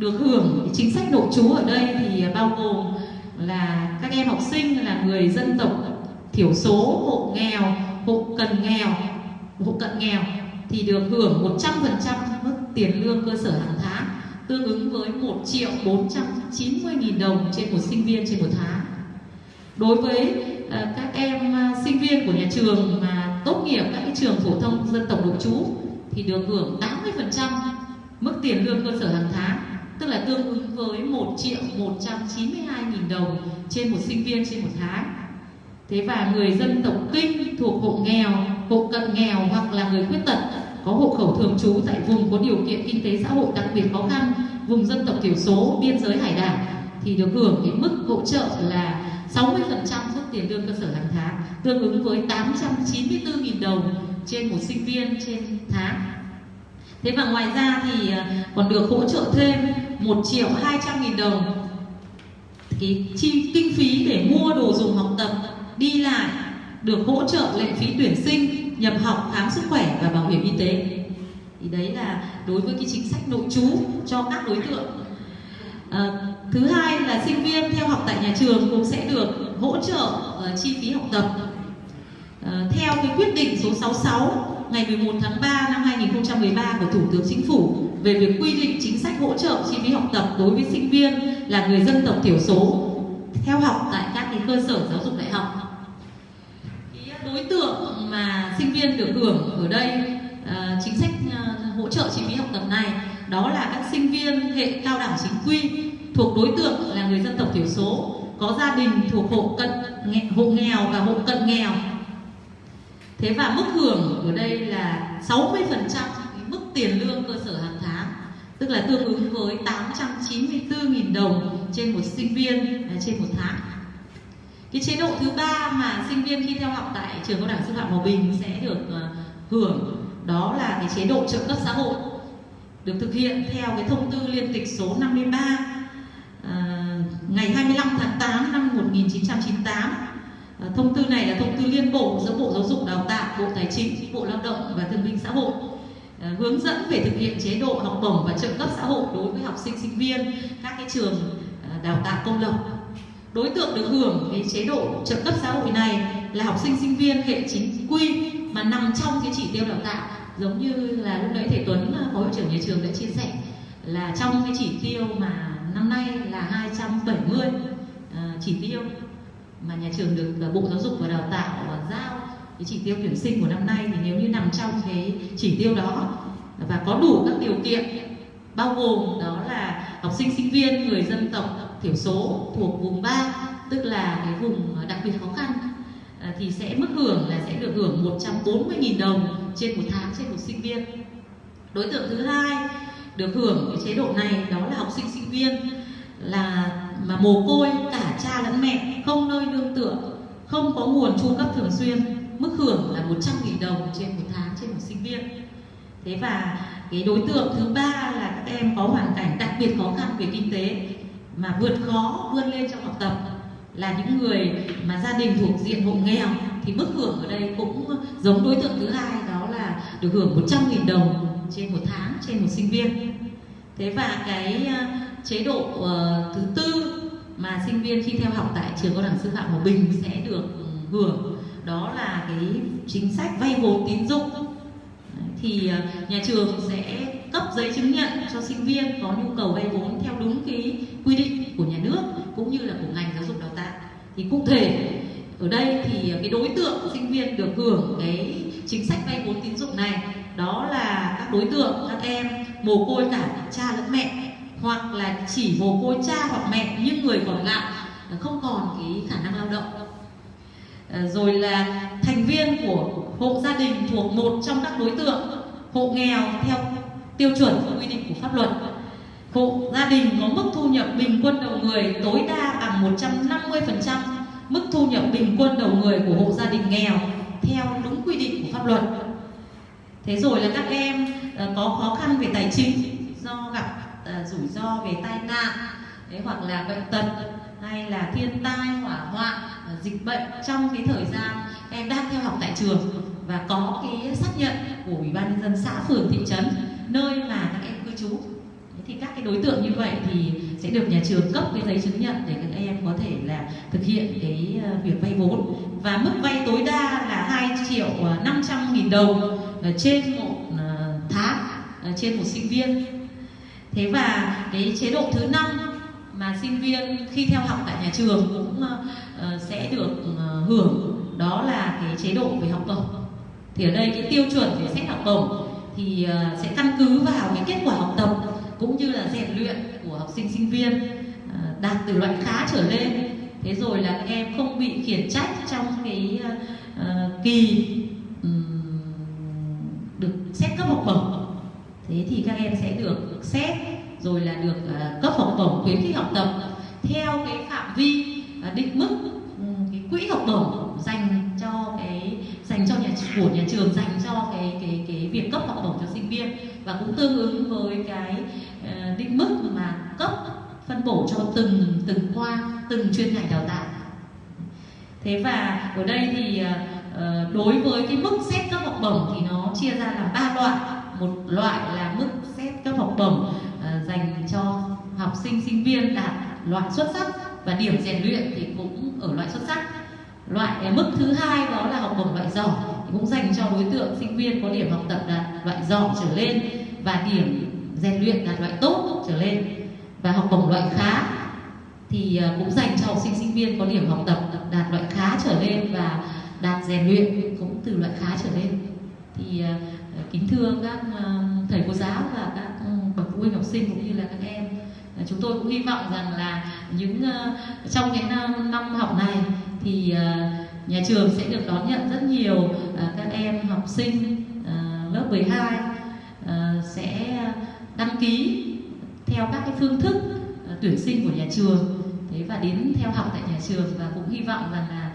được hưởng chính sách nội trú ở đây thì bao gồm là các em học sinh là người dân tộc thiểu số, hộ nghèo, hộ cần nghèo, hộ cận nghèo thì được hưởng 100% mức tiền lương cơ sở hàng tháng tương ứng với 1 triệu 490 nghìn đồng trên một sinh viên trên một tháng. Đối với uh, các em uh, sinh viên của nhà trường mà tốt nghiệp các cái trường phổ thông dân tộc nội trú thì được hưởng 80% mức tiền lương cơ sở hàng tháng tức là tương ứng với 1 triệu 192 nghìn đồng trên một sinh viên trên một tháng. Thế và người dân tộc Kinh thuộc hộ nghèo, hộ cận nghèo hoặc là người khuyết tật có hộ khẩu thường trú tại vùng có điều kiện kinh tế xã hội đặc biệt khó khăn, vùng dân tộc thiểu số, biên giới hải đảo thì được hưởng cái mức hỗ trợ là 60% mức tiền lương cơ sở hàng tháng, tương ứng với 894.000 đồng trên một sinh viên trên tháng. Thế và ngoài ra thì à, còn được hỗ trợ thêm 1 triệu 200 nghìn đồng cái chi kinh phí để mua đồ dùng học tập, đi lại, được hỗ trợ lệ phí tuyển sinh, nhập học, khám sức khỏe và bảo hiểm y tế. Thì đấy là đối với cái chính sách nội trú cho các đối tượng. À, thứ hai là sinh viên theo học tại nhà trường cũng sẽ được hỗ trợ uh, chi phí học tập. À, theo cái quyết định số 66 ngày 11 tháng 3 năm 2013 của Thủ tướng Chính phủ về việc quy định chính sách hỗ trợ chi phí học tập đối với sinh viên là người dân tộc thiểu số theo học tại các cái cơ sở giáo dục đại học. Cái đối tượng mà sinh viên được hưởng ở đây à, chính sách à, hỗ trợ chi phí học tập này đó là các sinh viên hệ cao đẳng chính quy thuộc đối tượng là người dân tộc thiểu số có gia đình thuộc hộ cận hộ nghèo và hộ cận nghèo Thế và mức hưởng ở đây là 60% trăm tiền lương cơ sở hàng tháng tức là tương ứng với 894.000 đồng trên một sinh viên à, trên một tháng. Cái chế độ thứ ba mà sinh viên khi theo học tại trường cao đẳng sư phạm Hòa Bình sẽ được à, hưởng đó là cái chế độ trợ cấp xã hội được thực hiện theo cái thông tư liên tịch số 53 à, ngày 25 tháng 8 năm 1998 À, thông tư này là thông tư liên bộ giữa Bộ Giáo dục Đào tạo, Bộ Tài chính, Bộ Lao động và Thương binh Xã hội Ờ, hướng dẫn về thực hiện chế độ học bổng và trợ cấp xã hội đối với học sinh sinh viên các cái trường ờ, đào tạo công lập. Đối tượng được hưởng cái chế độ trợ cấp xã hội này là học sinh sinh viên hệ chính quy mà nằm trong cái chỉ tiêu đào tạo giống như là lúc nãy thầy Tuấn ờ, phó hiệu trưởng nhà trường đã chia sẻ là trong cái chỉ tiêu mà năm nay là 270 uh, chỉ tiêu mà nhà trường được Bộ Giáo dục và Đào tạo giao cái chỉ tiêu tuyển sinh của năm nay thì nếu như nằm trong cái chỉ tiêu đó và có đủ các điều kiện, bao gồm đó là học sinh sinh viên, người dân tộc thiểu số thuộc vùng 3 tức là cái vùng đặc biệt khó khăn à, thì sẽ mức hưởng là sẽ được hưởng 140.000 đồng trên một tháng trên một sinh viên. Đối tượng thứ hai được hưởng cái chế độ này đó là học sinh sinh viên là mà mồ côi, cả cha lẫn mẹ, không nơi nương tựa, không có nguồn chu cấp thường xuyên mức hưởng là 100.000 đồng trên một tháng trên một sinh viên. Thế và cái đối tượng thứ ba là các em có hoàn cảnh đặc biệt khó khăn về kinh tế mà vượt khó vươn lên trong học tập là những người mà gia đình thuộc diện hộ nghèo thì mức hưởng ở đây cũng giống đối tượng thứ hai đó là được hưởng 100.000 đồng trên một tháng trên một sinh viên. Thế và cái ờ, chế độ uh, thứ tư mà sinh viên khi theo học tại trường cao đẳng sư phạm Hòa Bình sẽ được ừ, hưởng đó là cái chính sách vay vốn tín dụng. Thì ờ, nhà trường sẽ cấp giấy chứng nhận cho sinh viên có nhu cầu vay vốn theo đúng cái quy định của nhà nước cũng như là của ngành giáo dục đào tạo. Thì cụ thể, ở đây thì ờ, cái đối tượng của sinh viên được hưởng cái chính sách vay vốn tín dụng này đó là các đối tượng, các em mồ côi cả cha lẫn mẹ, hoặc là chỉ mồ côi cha hoặc mẹ nhưng người còn lại ờ, không còn cái khả năng lao động. Ờ, rồi là thành viên của hộ gia đình thuộc một trong các đối tượng, hộ nghèo theo tiêu chuẩn quy định của pháp luật. Hộ gia đình có mức thu nhập bình quân đầu người tối đa bằng 150% mức thu nhập bình quân đầu người của hộ gia đình nghèo theo đúng quy định của pháp luật. Thế rồi là các em ờ, có khó khăn về tài chính do gặp ờ, rủi ro về tai nạn hoặc là bệnh tật, hay là thiên tai, hỏa hoạn Ờ, dịch bệnh trong cái thời gian em đang theo học tại trường và có cái xác nhận của ủy ban nhân dân xã phường, thị trấn, nơi mà các em cư trú. Thì các cái đối tượng như vậy thì sẽ được nhà trường cấp cái giấy chứng nhận để các em có thể là thực hiện cái ờ, việc vay vốn. Và mức vay tối đa là 2 triệu ờ, 500 nghìn đồng trên một tháng trên một sinh viên. Thế và cái chế độ thứ năm mà sinh viên khi theo học tại nhà trường cũng ờ, ờ, sẽ được ờ, hưởng. Đó là cái chế độ về học bổng. Thì ở đây cái tiêu chuẩn để xét học bổng thì sẽ căn cứ vào cái kết quả học tập cũng như là rèn luyện của học sinh sinh viên đạt từ loại khá trở lên. Thế rồi là các em không bị khiển trách trong cái uh, kỳ um, được xét cấp học bổng. Thế thì các em sẽ được xét rồi là được ờ, cấp học bổng khuyến khích học tập theo cái phạm vi ờ, định mức ừ, cái quỹ học bổng dành cho cái, dành cho nhà, của nhà trường, dành cho cái cái cái việc cấp học bổng cho sinh viên và cũng tương ứng với cái ờ, định mức mà cấp phân bổ cho từng từng khoa, từng chuyên ngành đào tạo. Thế và ở đây thì đối với cái mức xét cấp học bổng thì nó chia ra làm ba loại. Một loại là mức xét cấp học bổng dành cho học sinh sinh viên đạt loại xuất sắc và điểm rèn luyện thì cũng ở loại xuất sắc. Loại mức thứ hai đó là học bổng loại giỏi cũng dành cho đối tượng sinh viên có điểm học tập đạt loại giỏi trở lên và điểm rèn luyện đạt loại tốt trở lên. Và học bổng loại khá thì ờ, cũng dành cho học sinh sinh viên có điểm học tập đạt loại khá trở lên và đạt rèn luyện cũng từ loại khá trở lên. Thì ờ, kính thưa các ờ, thầy cô giáo và các phụ huynh học sinh cũng như là các em. Chúng tôi cũng hy vọng rằng là những ờ, trong cái năm, năm học này thì ờ, nhà trường sẽ được đón nhận rất nhiều ờ, các em học sinh lớp 12 sẽ đăng ký theo các cái phương thức tuyển sinh của nhà trường. Thế và đến theo học tại nhà trường và cũng hy vọng rằng là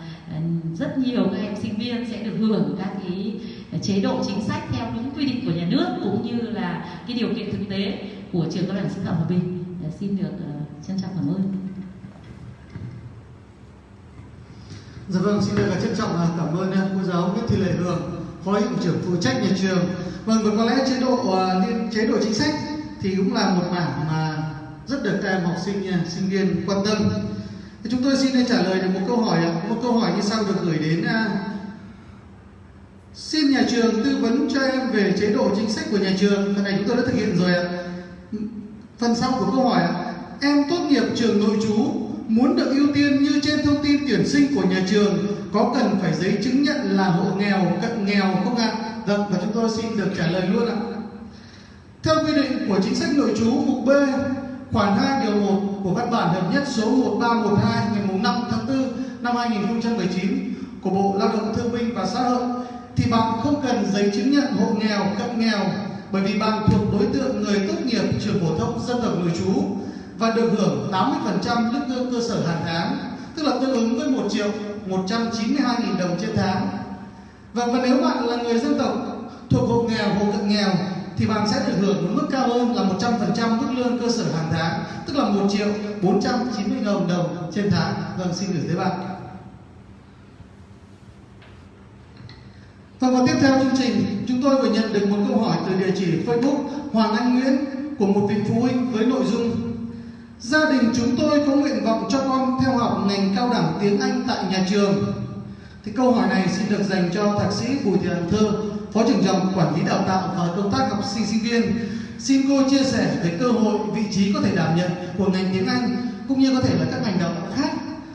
rất nhiều các em sinh viên sẽ được hưởng các cái chế độ chính sách theo đúng quy định của nhà nước cũng như là cái điều kiện thực tế của trường cao đẳng sư phạm hòa bình. Dạ, xin được ờ, trân trọng cảm ơn. Dạ vâng, xin được trân trọng ờ, cảm ơn ờ, cô giáo Nguyễn Thị Lệ Hường, phó hiệu trưởng phụ trách nhà trường. Vâng, và có lẽ chế độ chế độ chính sách thì cũng là một mảng mà rất được các em học sinh sinh viên quan tâm. Thì chúng tôi xin trả lời được một câu hỏi một câu hỏi như sau được gửi đến xin nhà trường tư vấn cho em về chế độ chính sách của nhà trường. Phần này chúng tôi đã thực hiện rồi ạ. Phần sau của câu hỏi ạ. Em tốt nghiệp trường nội trú, muốn được ưu tiên như trên thông tin tuyển sinh của nhà trường, có cần phải giấy chứng nhận là hộ nghèo, cận nghèo không ạ? Vâng và chúng tôi xin được trả lời luôn ạ. Theo quy định của chính sách nội trú mục B, khoản 2 điều 1 của văn bản hợp nhất số 1312 ngày 5 tháng 4 năm 2019 của Bộ Lao động Thương binh và Xã hội thì bạn không cần giấy chứng nhận hộ nghèo cận nghèo bởi vì bạn thuộc đối tượng người tốt nghiệp trường phổ thông dân tộc nội trú và được hưởng 80% lương lương cơ sở hàng tháng tức là tương ứng với 1 triệu 192 nghìn đồng trên tháng và, và nếu bạn là người dân tộc thuộc hộ nghèo hộ cận nghèo thì bạn sẽ được hưởng một mức cao hơn là 100% mức lương cơ sở hàng tháng, tức là 1 triệu 490 000 đồng trên tháng. Vâng, xin gửi tới bạn. Và vào tiếp theo chương trình, chúng tôi vừa nhận được một câu hỏi từ địa chỉ Facebook Hoàng Anh Nguyễn của một vị phụ huynh với nội dung Gia đình chúng tôi có nguyện vọng cho con theo học ngành cao đẳng tiếng Anh tại nhà trường. Thì câu hỏi này xin được dành cho thạc sĩ Bùi Thị Hằng Thơ, Phó trưởng phòng quản lý đào tạo và công tác học sinh sinh viên. Xin cô chia sẻ về cơ hội, vị trí có thể đảm nhận của ngành tiếng Anh cũng như có thể là các ngành đào tạo khác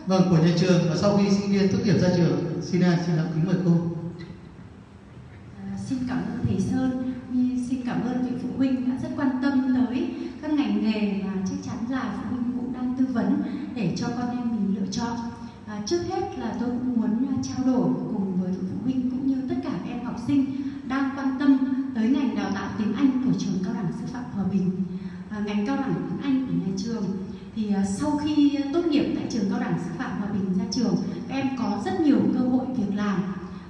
vâng của nhà trường và sau khi sinh viên tốt nghiệp ra trường. Xin à, xin kính mời cô. Xin cảm ơn thầy Sơn, xin cảm ơn vị phụ huynh đã rất quan tâm tới các ngành nghề mà chắc chắn là phụ huynh cũng đang tư vấn để cho con em mình lựa chọn à, trước hết là tôi cũng muốn à, trao đổi cùng với phụ huynh cũng như tất cả các em học sinh đang quan tâm tới ngành đào tạo tiếng Anh của trường cao đẳng sư phạm Hòa Bình. À, ngành cao đẳng tiếng Anh của nhà trường thì à, sau khi tốt nghiệp tại trường cao đẳng sư phạm Hòa Bình ra trường, các em có rất nhiều cơ hội việc làm.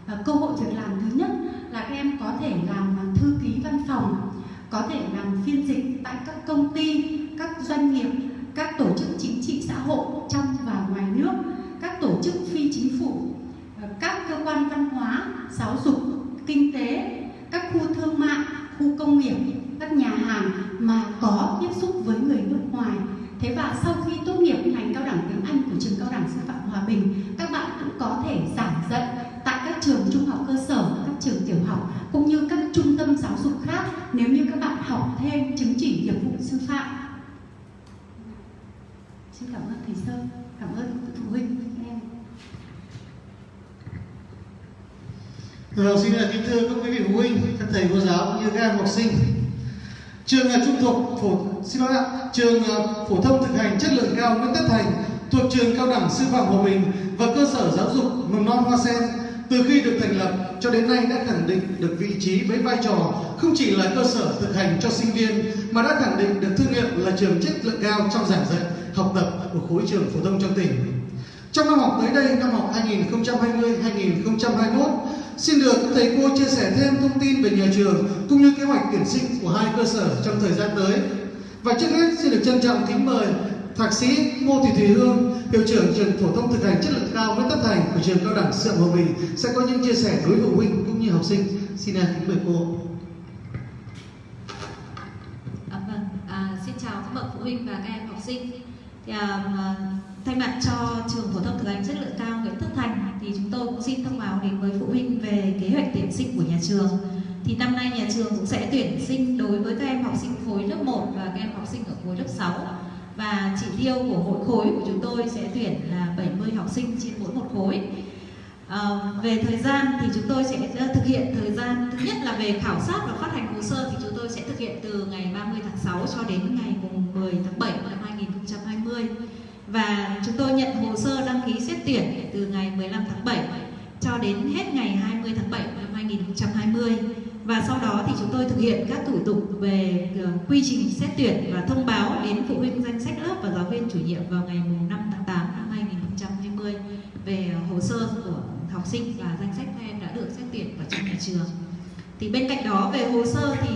À, cơ hội việc làm thứ nhất là các em có thể làm thư ký văn phòng, có thể làm phiên dịch tại các công ty, các doanh nghiệp, các tổ chức chính trị xã hội trong và ngoài nước các tổ chức phi chính phủ, các cơ quan văn hóa, giáo dục, kinh tế, các khu thương mại, khu công nghiệp, các nhà hàng mà có tiếp xúc với người nước ngoài. Thế và sau khi tốt nghiệp ngành cao đẳng tiếng Anh của trường cao đẳng sư phạm Hòa Bình, các bạn cũng có thể giảng dạy tại các trường trung học cơ sở, các trường tiểu học cũng như các trung tâm giáo dục khác nếu như các bạn học thêm chứng chỉ nghiệp vụ sư phạm. Xin cảm ơn thầy Sơn, cảm ơn phụ huynh. Vâng, xin kính thưa các quý vị phụ huynh, các thầy cô giáo cũng như các em học sinh. Trường trung thuộc phổ xin lỗi ạ, trường ờ, phổ thông thực hành chất lượng cao Nguyễn Tất Thành thuộc trường cao đẳng sư phạm Hòa Bình và cơ sở giáo dục mầm non Hoa Sen từ khi được thành lập cho đến nay đã khẳng định được vị trí với vai trò không chỉ là cơ sở thực hành cho sinh viên mà đã khẳng định được thương hiệu là trường chất lượng cao trong giảng dạy, học tập của khối trường phổ thông trong tỉnh. Trong năm học tới đây, năm học 2020-2021, Xin được các thầy cô chia sẻ thêm thông tin về nhà trường cũng như kế hoạch tuyển sinh của hai cơ sở trong thời gian tới. Và trước hết xin được trân trọng kính mời Thạc sĩ Ngô Thị Thùy Hương, hiệu trưởng trường phổ thông thực hành chất lượng cao Nguyễn Tất Thành của trường cao đẳng Sư Hòa Bình sẽ có những chia sẻ đối với phụ huynh cũng như học sinh. Xin à, kính mời cô. À, vâng, à, xin chào các bậc phụ huynh và các em học sinh. Thì, à, à, thay mặt cho trường phổ thông thực hành chất lượng cao Nguyễn Tất Thành thì chúng tôi cũng xin thông báo đến với phụ huynh về kế hoạch tuyển sinh của nhà trường. Thì năm nay nhà trường cũng sẽ tuyển sinh đối với các em học sinh khối lớp 1 và các em học sinh ở khối lớp 6. Và chỉ tiêu của mỗi khối của chúng tôi sẽ tuyển là 70 học sinh trên mỗi một khối. À, về thời gian thì chúng tôi sẽ ờ, thực hiện thời gian thứ nhất là về khảo sát và phát hành hồ sơ thì chúng tôi sẽ thực hiện từ ngày 30 tháng 6 cho đến ngày 10 tháng 7 năm 2020 và chúng tôi nhận hồ sơ đăng ký xét tuyển từ ngày 15 tháng 7 cho đến hết ngày 20 tháng 7 năm 2020 và sau đó thì chúng tôi thực hiện các thủ tục về ờ, quy trình xét tuyển và thông báo đến phụ huynh danh sách lớp và giáo viên chủ nhiệm vào ngày 5 tháng 8 năm 2020 về ờ, hồ sơ của học sinh và danh sách các em đã được xét tuyển vào trong nhà trường. Thì bên cạnh đó về hồ sơ thì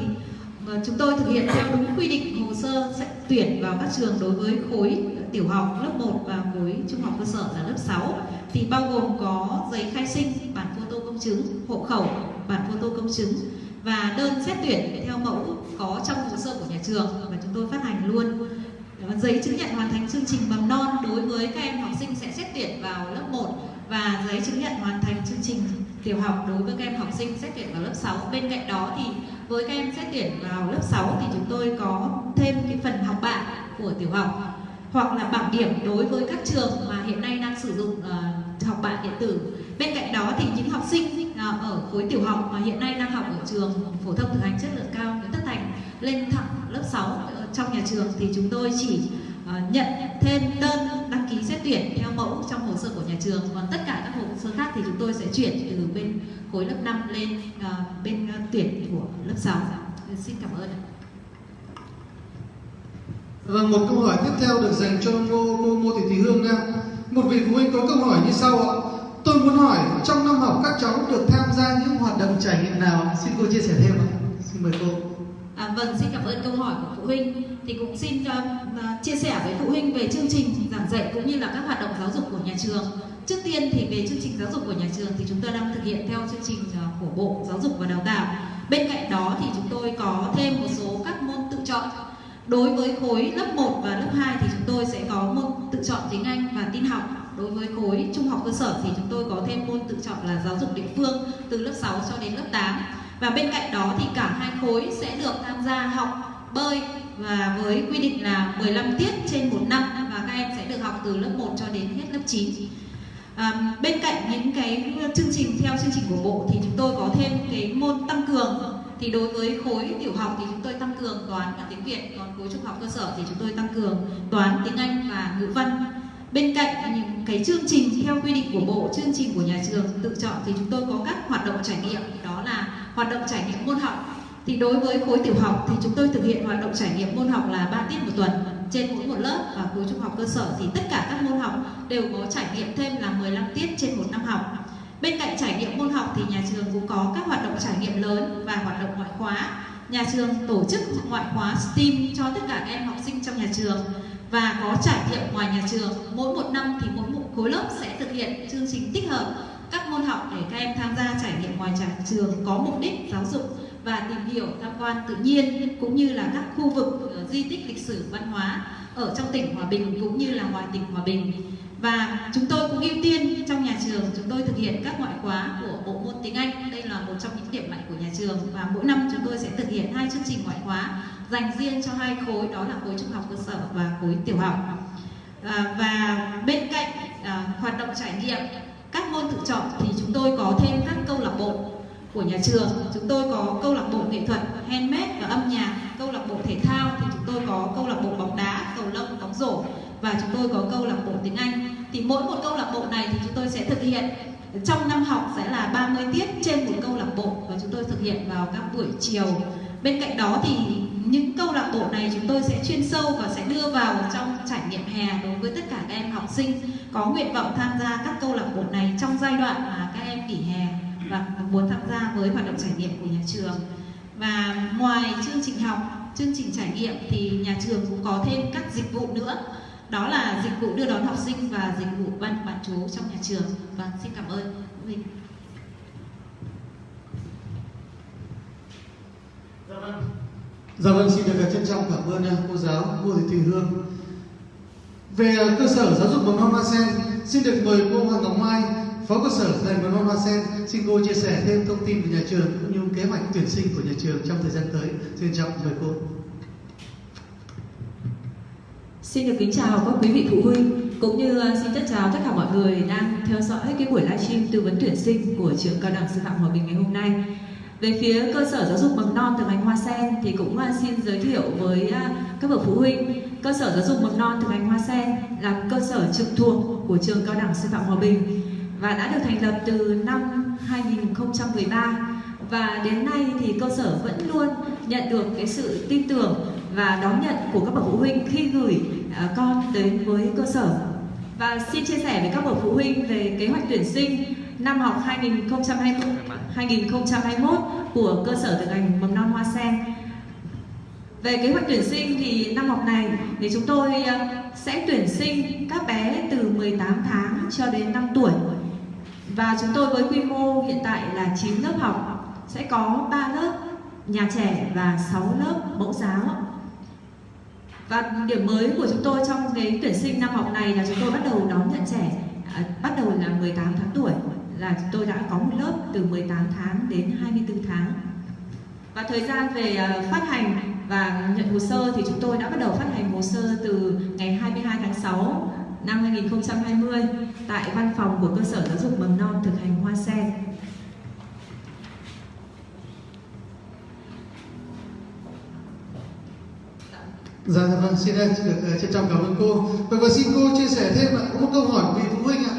ờ, chúng tôi thực hiện theo đúng quy định hồ sơ xét tuyển vào các trường đối với khối tiểu học lớp 1 và khối trung học cơ sở là lớp 6 thì bao gồm có giấy khai sinh, bản photo công chứng, hộ khẩu, bản photo công chứng và đơn xét tuyển theo mẫu có trong hồ sơ của nhà trường và chúng tôi phát hành luôn. Giấy chứng nhận hoàn thành chương trình mầm non đối với các em học sinh sẽ xét tuyển vào lớp 1 và giấy chứng nhận hoàn thành chương trình tiểu học đối với các em học sinh xét tuyển vào lớp 6 bên cạnh đó thì với các em xét tuyển vào lớp 6 thì chúng tôi có thêm cái phần học bạ của tiểu học hoặc là bảng điểm đối với các trường mà hiện nay đang sử dụng uh, học bạ điện tử. Bên cạnh đó thì những học sinh à, ở khối tiểu học mà hiện nay đang học ở trường phổ thông thực hành chất lượng cao Nguyễn Tất Thành lên thẳng lớp 6 ờ, trong nhà trường thì chúng tôi chỉ ờ, nhận thêm đơn đăng ký xét tuyển theo mẫu trong hồ sơ của nhà trường. Còn tất cả các hồ sơ khác thì chúng tôi sẽ chuyển từ bên khối lớp 5 lên ờ, bên tuyển của lớp 6 dạ, xin cảm ơn và vâng, một câu hỏi tiếp theo được dành cho cô, cô Ngô Thị Thị Hương nha. Một vị phụ huynh có câu hỏi như sau ạ. Tôi muốn hỏi trong năm học các cháu được tham gia những hoạt động trải nghiệm nào? Xin cô chia sẻ thêm ạ. Xin mời cô. À, vâng, xin cảm ơn câu hỏi của phụ huynh. Thì cũng xin uh, chia sẻ với phụ huynh về chương trình giảng dạy cũng như là các hoạt động giáo dục của nhà trường. Trước tiên thì về chương trình giáo dục của nhà trường thì chúng tôi đang thực hiện theo chương trình à, của Bộ Giáo dục và Đào tạo. Bên cạnh đó thì chúng tôi có thêm một số các môn tự chọn Đối với khối lớp 1 và lớp 2 thì chúng tôi sẽ có môn tự chọn tiếng Anh và tin học. Đối với khối trung học cơ sở thì chúng tôi có thêm môn tự chọn là giáo dục địa phương từ lớp 6 cho đến lớp 8. Và bên cạnh đó thì cả hai khối sẽ được tham gia học bơi và với quy định là 15 tiết trên một năm và các em sẽ được học từ lớp 1 cho đến hết lớp 9. À, bên cạnh những cái chương trình theo chương trình của bộ thì chúng tôi có thêm cái môn tăng cường thì đối với khối tiểu học thì chúng tôi tăng cường toán và tiếng Việt, còn khối trung học cơ sở thì chúng tôi tăng cường toán, tiếng Anh và ngữ văn. Bên cạnh những cái chương trình theo quy định của bộ, chương trình của nhà trường tự chọn thì chúng tôi có các hoạt động trải nghiệm, đó là hoạt động trải nghiệm môn học. Thì đối với khối tiểu học thì chúng tôi thực hiện hoạt động trải nghiệm môn học là 3 tiết một tuần trên mỗi một lớp và khối trung học cơ sở thì tất cả các môn học đều có trải nghiệm thêm là 15 tiết trên một năm học bên cạnh trải nghiệm môn học thì nhà trường cũng có các hoạt động trải nghiệm lớn và hoạt động ngoại khóa. Nhà trường tổ chức ngoại khóa STEAM cho tất cả các em học sinh trong nhà trường. Và có trải nghiệm ngoài nhà trường, mỗi một năm thì mỗi một khối lớp sẽ thực hiện chương trình tích hợp các môn học để các em tham gia trải nghiệm ngoài nhà trường có mục đích giáo dục và tìm hiểu, tham quan tự nhiên cũng như là các khu vực ờ, di tích lịch sử, văn hóa ở trong tỉnh Hòa Bình cũng như là ngoài tỉnh Hòa Bình và chúng tôi cũng ưu tiên trong nhà trường chúng tôi thực hiện các ngoại khóa của bộ môn tiếng Anh. Đây là một trong những điểm mạnh của nhà trường. Và mỗi năm chúng tôi sẽ thực hiện hai chương trình ngoại khóa dành riêng cho hai khối đó là khối trung học cơ sở và khối tiểu học. À, và bên cạnh à, hoạt động trải nghiệm các môn tự chọn thì chúng tôi có thêm các câu lạc bộ của nhà trường. Chúng tôi có câu lạc bộ nghệ thuật handmade và âm nhạc câu lạc bộ thể thao thì chúng tôi có câu lạc bộ bóng đá cầu lông bóng rổ và chúng tôi có câu lạc bộ tiếng Anh thì mỗi một câu lạc bộ này thì chúng tôi sẽ thực hiện. Trong năm học sẽ là 30 tiết trên một câu lạc bộ và chúng tôi thực hiện vào các buổi chiều. Bên cạnh đó thì những câu lạc bộ này chúng tôi sẽ chuyên sâu và sẽ đưa vào trong trải nghiệm hè đối với tất cả các em học sinh có nguyện vọng tham gia các câu lạc bộ này trong giai đoạn mà các em nghỉ hè và muốn tham gia với hoạt động trải nghiệm của nhà trường. Và ngoài chương trình học, chương trình trải nghiệm thì nhà trường cũng có thêm các dịch vụ nữa đó là dịch vụ đưa đón học sinh và dịch vụ ban bán chú trong nhà trường. Và xin cảm ơn. Mình dạ vâng. Dạ vâng xin được trân trọng cảm ơn à, cô giáo, cô thị thùy hương. Về à, cơ sở giáo dục mầm non hoa sen, xin được mời cô hoàng ngọc mai, phó cơ sở dạy mầm non hoa sen, xin cô chia sẻ thêm thông tin về nhà trường cũng như kế hoạch tuyển sinh của nhà trường trong thời gian tới. Xin trọng mời cô. Xin được kính chào các quý vị phụ huynh, cũng như à, xin tất chào tất cả mọi người đang theo dõi cái buổi livestream tư vấn tuyển sinh của trường cao đẳng sư phạm Hòa Bình ngày hôm nay. Về phía cơ sở giáo dục mầm non từ ngành Hoa Sen thì cũng à, xin giới thiệu với à, các bậc phụ huynh cơ sở giáo dục mầm non từ ngành Hoa Sen là cơ sở trực thuộc của trường cao đẳng sư phạm Hòa Bình và đã được thành lập từ năm 2013 và đến nay thì cơ sở vẫn luôn nhận được cái sự tin tưởng và đón nhận của các bậc phụ huynh khi gửi à, con đến với cơ sở. Và xin chia sẻ với các bậc phụ huynh về kế hoạch tuyển sinh năm học 2020 2021 của cơ sở thực hành mầm non Hoa Sen. Về kế hoạch tuyển sinh thì năm học này thì chúng tôi à, sẽ tuyển sinh các bé từ 18 tháng cho đến 5 tuổi. Và chúng tôi với quy mô hiện tại là 9 lớp học sẽ có 3 lớp nhà trẻ và 6 lớp mẫu giáo. Và điểm mới của chúng tôi trong cái tuyển sinh năm học này là chúng tôi bắt đầu đón nhận trẻ à, bắt đầu là 18 tháng tuổi là chúng tôi đã có một lớp từ 18 tháng đến 24 tháng. Và thời gian về à, phát hành và nhận hồ sơ thì chúng tôi đã bắt đầu phát hành hồ sơ từ ngày 22 tháng 6 năm 2020 tại văn phòng của cơ sở giáo dục mầm non thực hành Hoa Sen. Dạ, dạ, vâng, xin được ờ, ờ, trân trọng cảm ơn cô. Vâng, và, và xin cô chia sẻ thêm ạ, có một câu hỏi của vị phụ huynh ạ.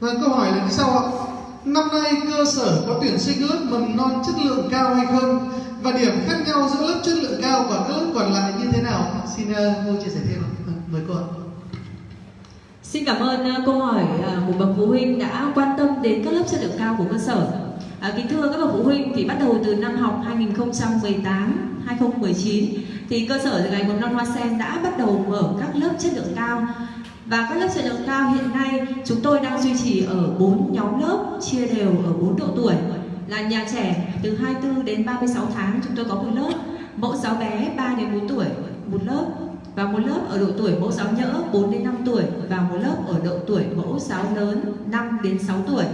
Vâng, câu hỏi là như sau ạ. Năm nay cơ sở có tuyển sinh lớp mầm non chất lượng cao hay không? Và điểm khác nhau giữa lớp chất lượng cao và các lớp còn lại như thế nào? Xin uh, cô chia sẻ thêm ạ. Vâng, mời cô ạ. Xin cảm ơn câu hỏi của bậc phụ huynh đã quan tâm đến các lớp chất lượng cao của cơ sở. À, kính thưa các bậc phụ huynh thì bắt đầu từ năm học 2018 2019 thì cơ sở dạy mầm non hoa sen đã bắt đầu mở các lớp chất lượng cao. Và các lớp chất lượng cao hiện nay chúng tôi đang duy trì ở 4 nhóm lớp chia đều ở 4 độ tuổi. Là nhà trẻ từ 24 đến 36 tháng chúng tôi có một lớp, mẫu giáo bé 3 đến 4 tuổi, một lớp. Và một lớp ở độ tuổi mẫu giáo nhỡ 4 đến 5 tuổi và một lớp ở độ tuổi mẫu giáo lớn 5 đến 6 tuổi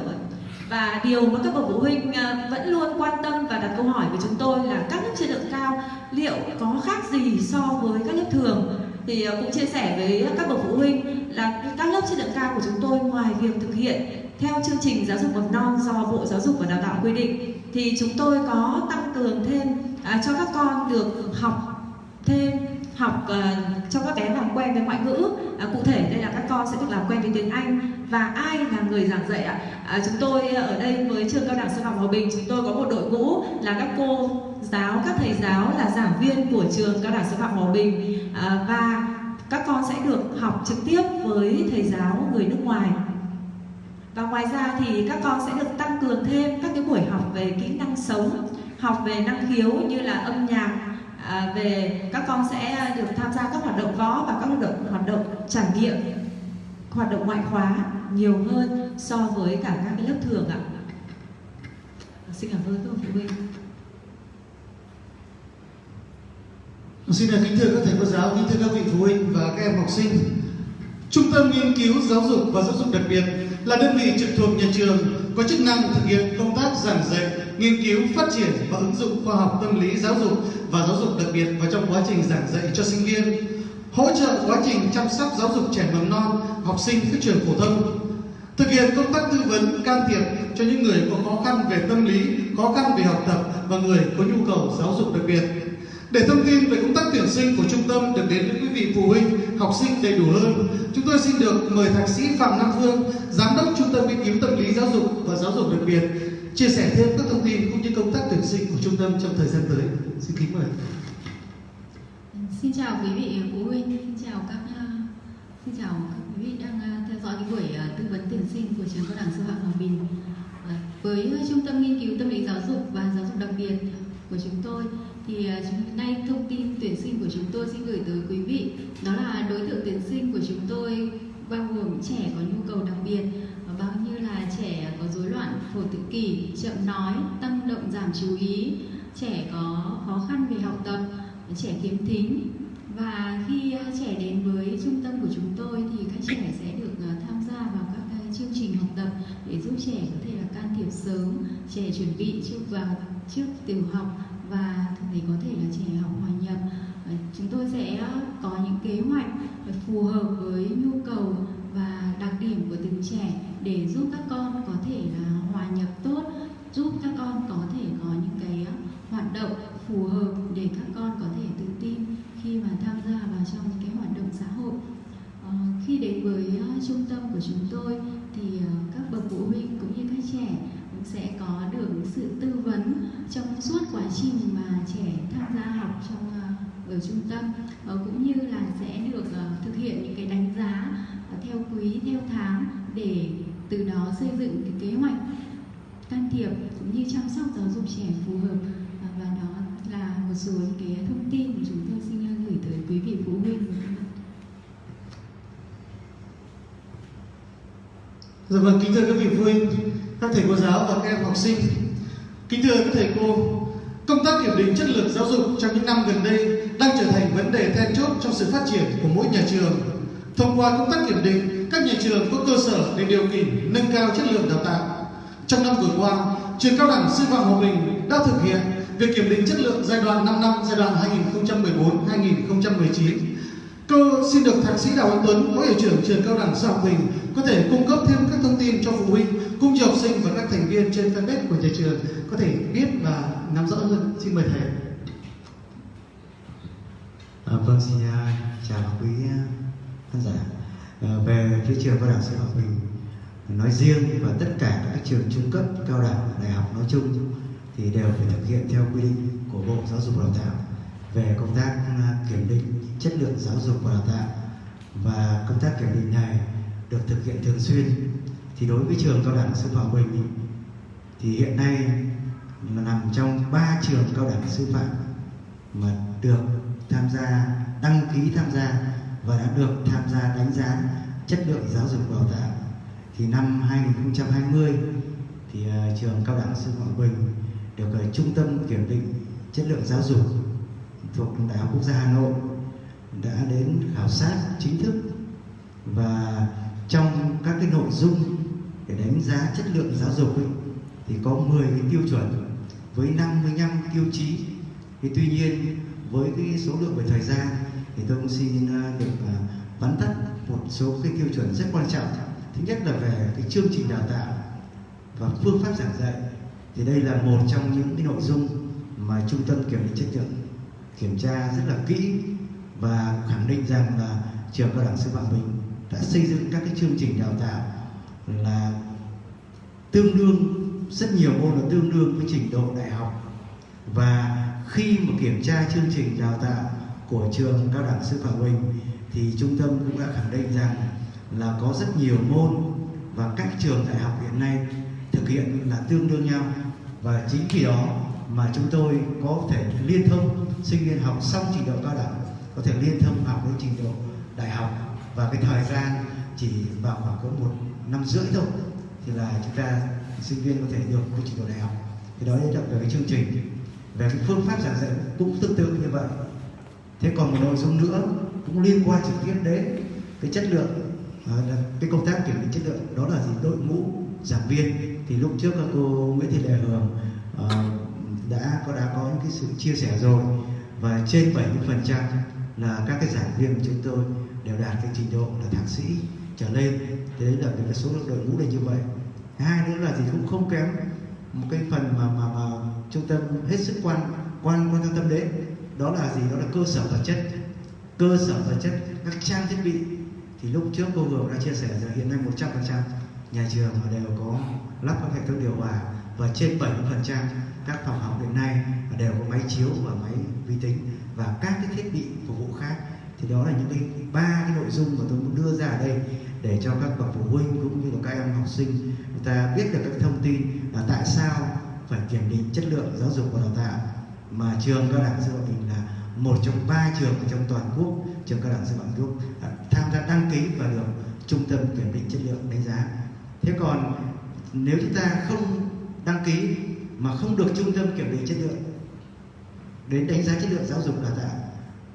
và điều mà các bậc phụ huynh à, vẫn luôn quan tâm và đặt câu hỏi với chúng tôi là các lớp chất lượng cao liệu có khác gì so với các lớp thường? Thì à, cũng chia sẻ với các bậc phụ huynh là các lớp chất lượng cao của chúng tôi ngoài việc thực hiện theo chương trình giáo dục mầm non do Bộ Giáo dục và Đào tạo quy định thì chúng tôi có tăng cường thêm à, cho các con được học thêm học uh, cho các bé làm quen với ngoại ngữ. À, cụ thể đây là các con sẽ được làm quen với tiếng Anh và ai là người giảng dạy ạ? À, chúng tôi ở đây với trường cao đẳng sư phạm hòa bình chúng tôi có một đội ngũ là các cô giáo các thầy giáo là giảng viên của trường cao đẳng sư phạm hòa bình. À, và các con sẽ được học trực tiếp với thầy giáo người nước ngoài. Và ngoài ra thì các con sẽ được tăng cường thêm các cái buổi học về kỹ năng sống học về năng khiếu như là âm nhạc. À, về các con sẽ được tham gia các hoạt động võ và các hoạt động hoạt động trải nghiệm hoạt động ngoại khóa nhiều hơn so với cả các cái lớp thường ạ. Xin cảm ơn các phụ huynh. Xin kính thưa các thầy cô giáo, kính thưa các vị phụ huynh và các em học sinh. Trung tâm nghiên cứu giáo dục và giáo dục đặc biệt là đơn vị trực thuộc nhà trường có chức năng thực hiện công tác giảng dạy, nghiên cứu, phát triển và ứng dụng khoa học tâm lý giáo dục và giáo dục đặc biệt vào trong quá trình giảng dạy cho sinh viên, hỗ trợ quá trình chăm sóc giáo dục trẻ mầm non, học sinh các trường phổ thông, thực hiện công tác tư vấn can thiệp cho những người có khó khăn về tâm lý, khó khăn về học tập và người có nhu cầu giáo dục đặc biệt để thông tin về công tác tuyển sinh của trung tâm được đến với quý vị phụ huynh, học sinh đầy đủ hơn, chúng tôi xin được mời thạc sĩ Phạm Nam Phương, giám đốc trung tâm nghiên cứu tâm lý giáo dục và giáo dục đặc biệt, chia sẻ thêm các thông tin cũng như công tác tuyển sinh của trung tâm trong thời gian tới. Xin kính mời. Xin chào quý vị ờ, phụ huynh, xin chào các ờ, xin chào các quý vị đang ờ, theo dõi cái buổi tư vấn tuyển sinh của trường cao đẳng sư phạm Hòa Bình. Với trung tâm nghiên cứu tâm lý giáo dục và giáo dục đặc biệt của chúng tôi thì hôm chúng nay thông tin tuyển sinh của chúng tôi xin gửi tới quý vị đó là đối tượng tuyển sinh của chúng tôi bao gồm trẻ có nhu cầu đặc biệt bao như là trẻ có rối loạn phổ tự kỷ chậm nói tăng động giảm chú ý trẻ có khó khăn về học tập trẻ khiếm thính. Và khi ờ, trẻ đến với trung tâm của chúng tôi thì các trẻ sẽ được ờ, tham gia vào các ờ, chương trình học tập để giúp trẻ có thể là can thiệp sớm, trẻ chuẩn bị trước vào, trước tiểu học và để có thể là trẻ học hòa nhập. Chúng tôi sẽ có những kế hoạch phù hợp với nhu cầu và đặc điểm của từng trẻ để giúp các con có thể là hòa nhập tốt, giúp các con có thể có những cái hoạt động phù hợp để các con có thể tự tin khi mà tham gia vào trong những cái hoạt động xã hội. À, khi đến với ờ, trung tâm của chúng tôi thì ờ, các bậc phụ huynh cũng như các trẻ cũng sẽ có được sự tư vấn trong suốt quá trình mà trẻ tham gia học trong ở trung tâm. Ờ, cũng như là sẽ được thực hiện những cái đánh giá theo quý theo tháng để từ đó xây dựng cái kế hoạch can thiệp cũng như chăm sóc giáo dục trẻ phù hợp là một số những cái thông tin mà chúng tôi xin gửi tới quý vị phụ huynh Dạ vâng, kính thưa các vị phụ huynh, các thầy cô giáo và các em học sinh. Kính thưa các thầy cô, công tác kiểm định chất lượng giáo dục trong những năm gần đây đang trở thành vấn đề then chốt trong sự phát triển của mỗi nhà trường. Thông qua công tác kiểm định, các nhà trường có cơ sở để điều chỉnh nâng cao chất lượng đào tạo. Trong năm vừa qua, trường cao đẳng sư phạm Hòa Bình đã thực hiện việc kiểm định chất lượng giai đoạn 5 năm giai đoạn 2014-2019 Cô xin được thạc sĩ Đào Anh Tuấn, Phó hiệu trưởng trường cao đẳng Sư học Bình có thể cung cấp thêm các thông tin cho phụ huynh cũng như học sinh và các thành viên trên fanpage của nhà trường có thể biết và nắm rõ hơn. Xin mời thầy. À, vâng, xin chào quý à, khán giả. À, về phía trường cao đẳng Sư học Bình nói riêng và tất cả các trường trung cấp, cao đẳng, đại học nói chung thì đều phải thực hiện theo quy định của Bộ Giáo dục và Đào tạo về công tác à, kiểm định chất lượng giáo dục và đào tạo. Và công tác kiểm định này được thực hiện thường xuyên. Thì đối với trường cao đẳng sư phạm Bình thì hiện nay là nằm trong ba trường cao đẳng sư phạm mà được tham gia, đăng ký tham gia và đã được tham gia đánh giá chất lượng giáo dục và đào tạo. Thì năm 2020 thì à, trường cao đẳng sư phạm Bình được ờ, trung tâm kiểm định chất lượng giáo dục thuộc Đại học Quốc gia Hà Nội đã đến khảo sát chính thức. Và trong các cái nội dung để đánh giá chất lượng giáo dục ấy, thì có 10 cái tiêu chuẩn với 55 tiêu chí. Thì tuy nhiên với cái số lượng về thời gian thì tôi cũng xin ờ, được ờ, vắn tắt một số cái tiêu chuẩn rất quan trọng. Thứ nhất là về cái chương trình đào tạo và phương pháp giảng dạy thì đây là một trong những cái nội dung mà trung tâm kiểm định chất lượng kiểm tra rất là kỹ và khẳng định rằng là trường cao đẳng sư phạm mình đã xây dựng các cái chương trình đào tạo là tương đương, rất nhiều môn là tương đương với trình độ đại học. Và khi mà kiểm tra chương trình đào tạo của trường cao đẳng sư phạm mình thì trung tâm cũng đã khẳng định rằng là có rất nhiều môn và các trường đại học hiện nay thực hiện là tương đương nhau và chính vì đó mà chúng tôi có thể liên thông sinh viên học xong trình độ cao đẳng, có thể liên thông học với trình độ đại học. Và cái thời gian chỉ vào khoảng có một năm rưỡi thôi thì là chúng ta sinh viên có thể được cái trình độ đại học. Thì đó là về cái chương trình, về cái phương pháp giảng dạy cũng tương tự như vậy. Thế còn một nội dung nữa cũng liên quan trực tiếp đến cái chất lượng à, cái công tác kiểm định chất lượng, đó là gì? Đội ngũ giảng viên thì lúc trước các cô Nguyễn Thị Lệ Hường uh, đã có đã có những cái sự chia sẻ rồi. Và trên 70 phần trăm là các cái giảng viên của chúng tôi đều đạt cái trình độ là thạc sĩ trở lên. Thế đấy là cái số lượng đội ngũ là như vậy. Hai nữa là thì cũng không kém một cái phần mà mà mà trung tâm hết sức quan quan quan tâm đến. Đó là gì? Đó là cơ sở vật chất. Cơ sở vật chất các trang thiết bị. Thì lúc trước cô vừa đã chia sẻ rằng hiện nay 100% nhà trường đều có lắp các hệ thống điều hòa và trên 70% các phòng học hiện nay đều có máy chiếu và máy vi tính và các cái thiết bị phục vụ khác. Thì đó là những cái ba cái nội dung mà tôi muốn đưa ra ở đây để cho các bậc phụ huynh cũng như là các em học sinh người ta biết được các thông tin là tại sao phải kiểm định chất lượng giáo dục và đào tạo. Mà trường cao đẳng sư phạm mình là một trong ba trường trong toàn quốc, trường cao đẳng sư phạm quốc à, tham gia đăng ký và được trung tâm kiểm định chất lượng đánh giá thế còn nếu chúng ta không đăng ký mà không được trung tâm kiểm định chất lượng, đến đánh giá chất lượng giáo dục đào tạo,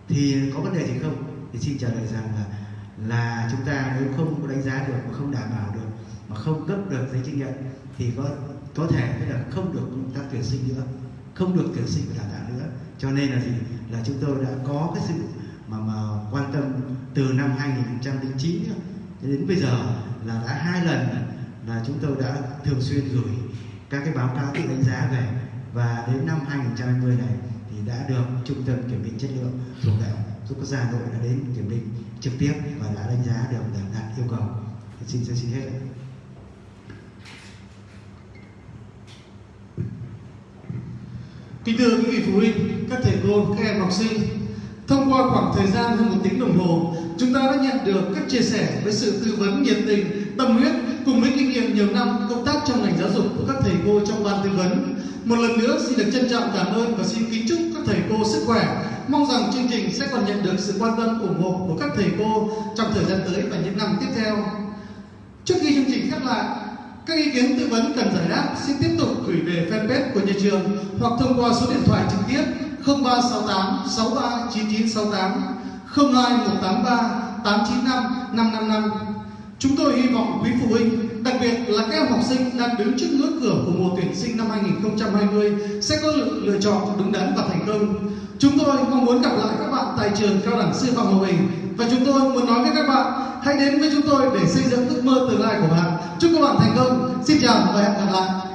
thì có vấn đề gì không? Thì xin trả lời rằng là là chúng ta nếu không có đánh giá được, mà không đảm bảo được, mà không cấp được giấy chứng nhận, thì có có thể là không được công tác tuyển sinh nữa, không được tuyển sinh và đào tạo nữa. Cho nên là gì? Là chúng tôi đã có cái sự mà mà quan tâm từ năm 2009 đến bây giờ là đã hai lần là chúng tôi đã thường xuyên gửi các cái báo cáo tự đánh giá về. Và đến năm 2020 này thì đã được trung tâm kiểm định chất lượng thuộc đại học giúp quốc gia Hà Nội đã đến kiểm định trực tiếp và đã đánh giá được để đạt yêu cầu. Xin xin hết Kính thưa quý vị phụ huynh, các thầy cô, các em học sinh, thông qua khoảng thời gian hơn một tiếng đồng hồ, chúng ta đã nhận được các chia sẻ với sự tư vấn nhiệt tình, tâm huyết cùng với kinh nghiệm nhiều năm công tác trong ngành giáo dục của các thầy cô trong ban tư vấn. Một lần nữa xin được trân trọng cảm ơn và xin kính chúc các thầy cô sức khỏe. Mong rằng chương trình sẽ còn nhận được sự quan tâm ủng hộ của các thầy cô trong thời gian tới và những năm tiếp theo. Trước khi chương trình khép lại, các ý kiến tư vấn cần giải đáp xin tiếp tục gửi về fanpage của nhà trường hoặc thông qua số điện thoại trực tiếp 0368 639968 02183 895 555. Chúng tôi hy vọng quý phụ huynh, đặc biệt là các em học sinh đang đứng trước ngưỡng cửa của mùa tuyển sinh năm 2020 sẽ có lựa, lựa chọn đúng đắn và thành công. Chúng tôi mong muốn gặp lại các bạn tại trường cao đẳng sư phạm Hòa Bình và chúng tôi muốn nói với các bạn hãy đến với chúng tôi để xây dựng ước mơ tương lai của bạn. Chúc các bạn thành công. Xin chào và hẹn gặp lại.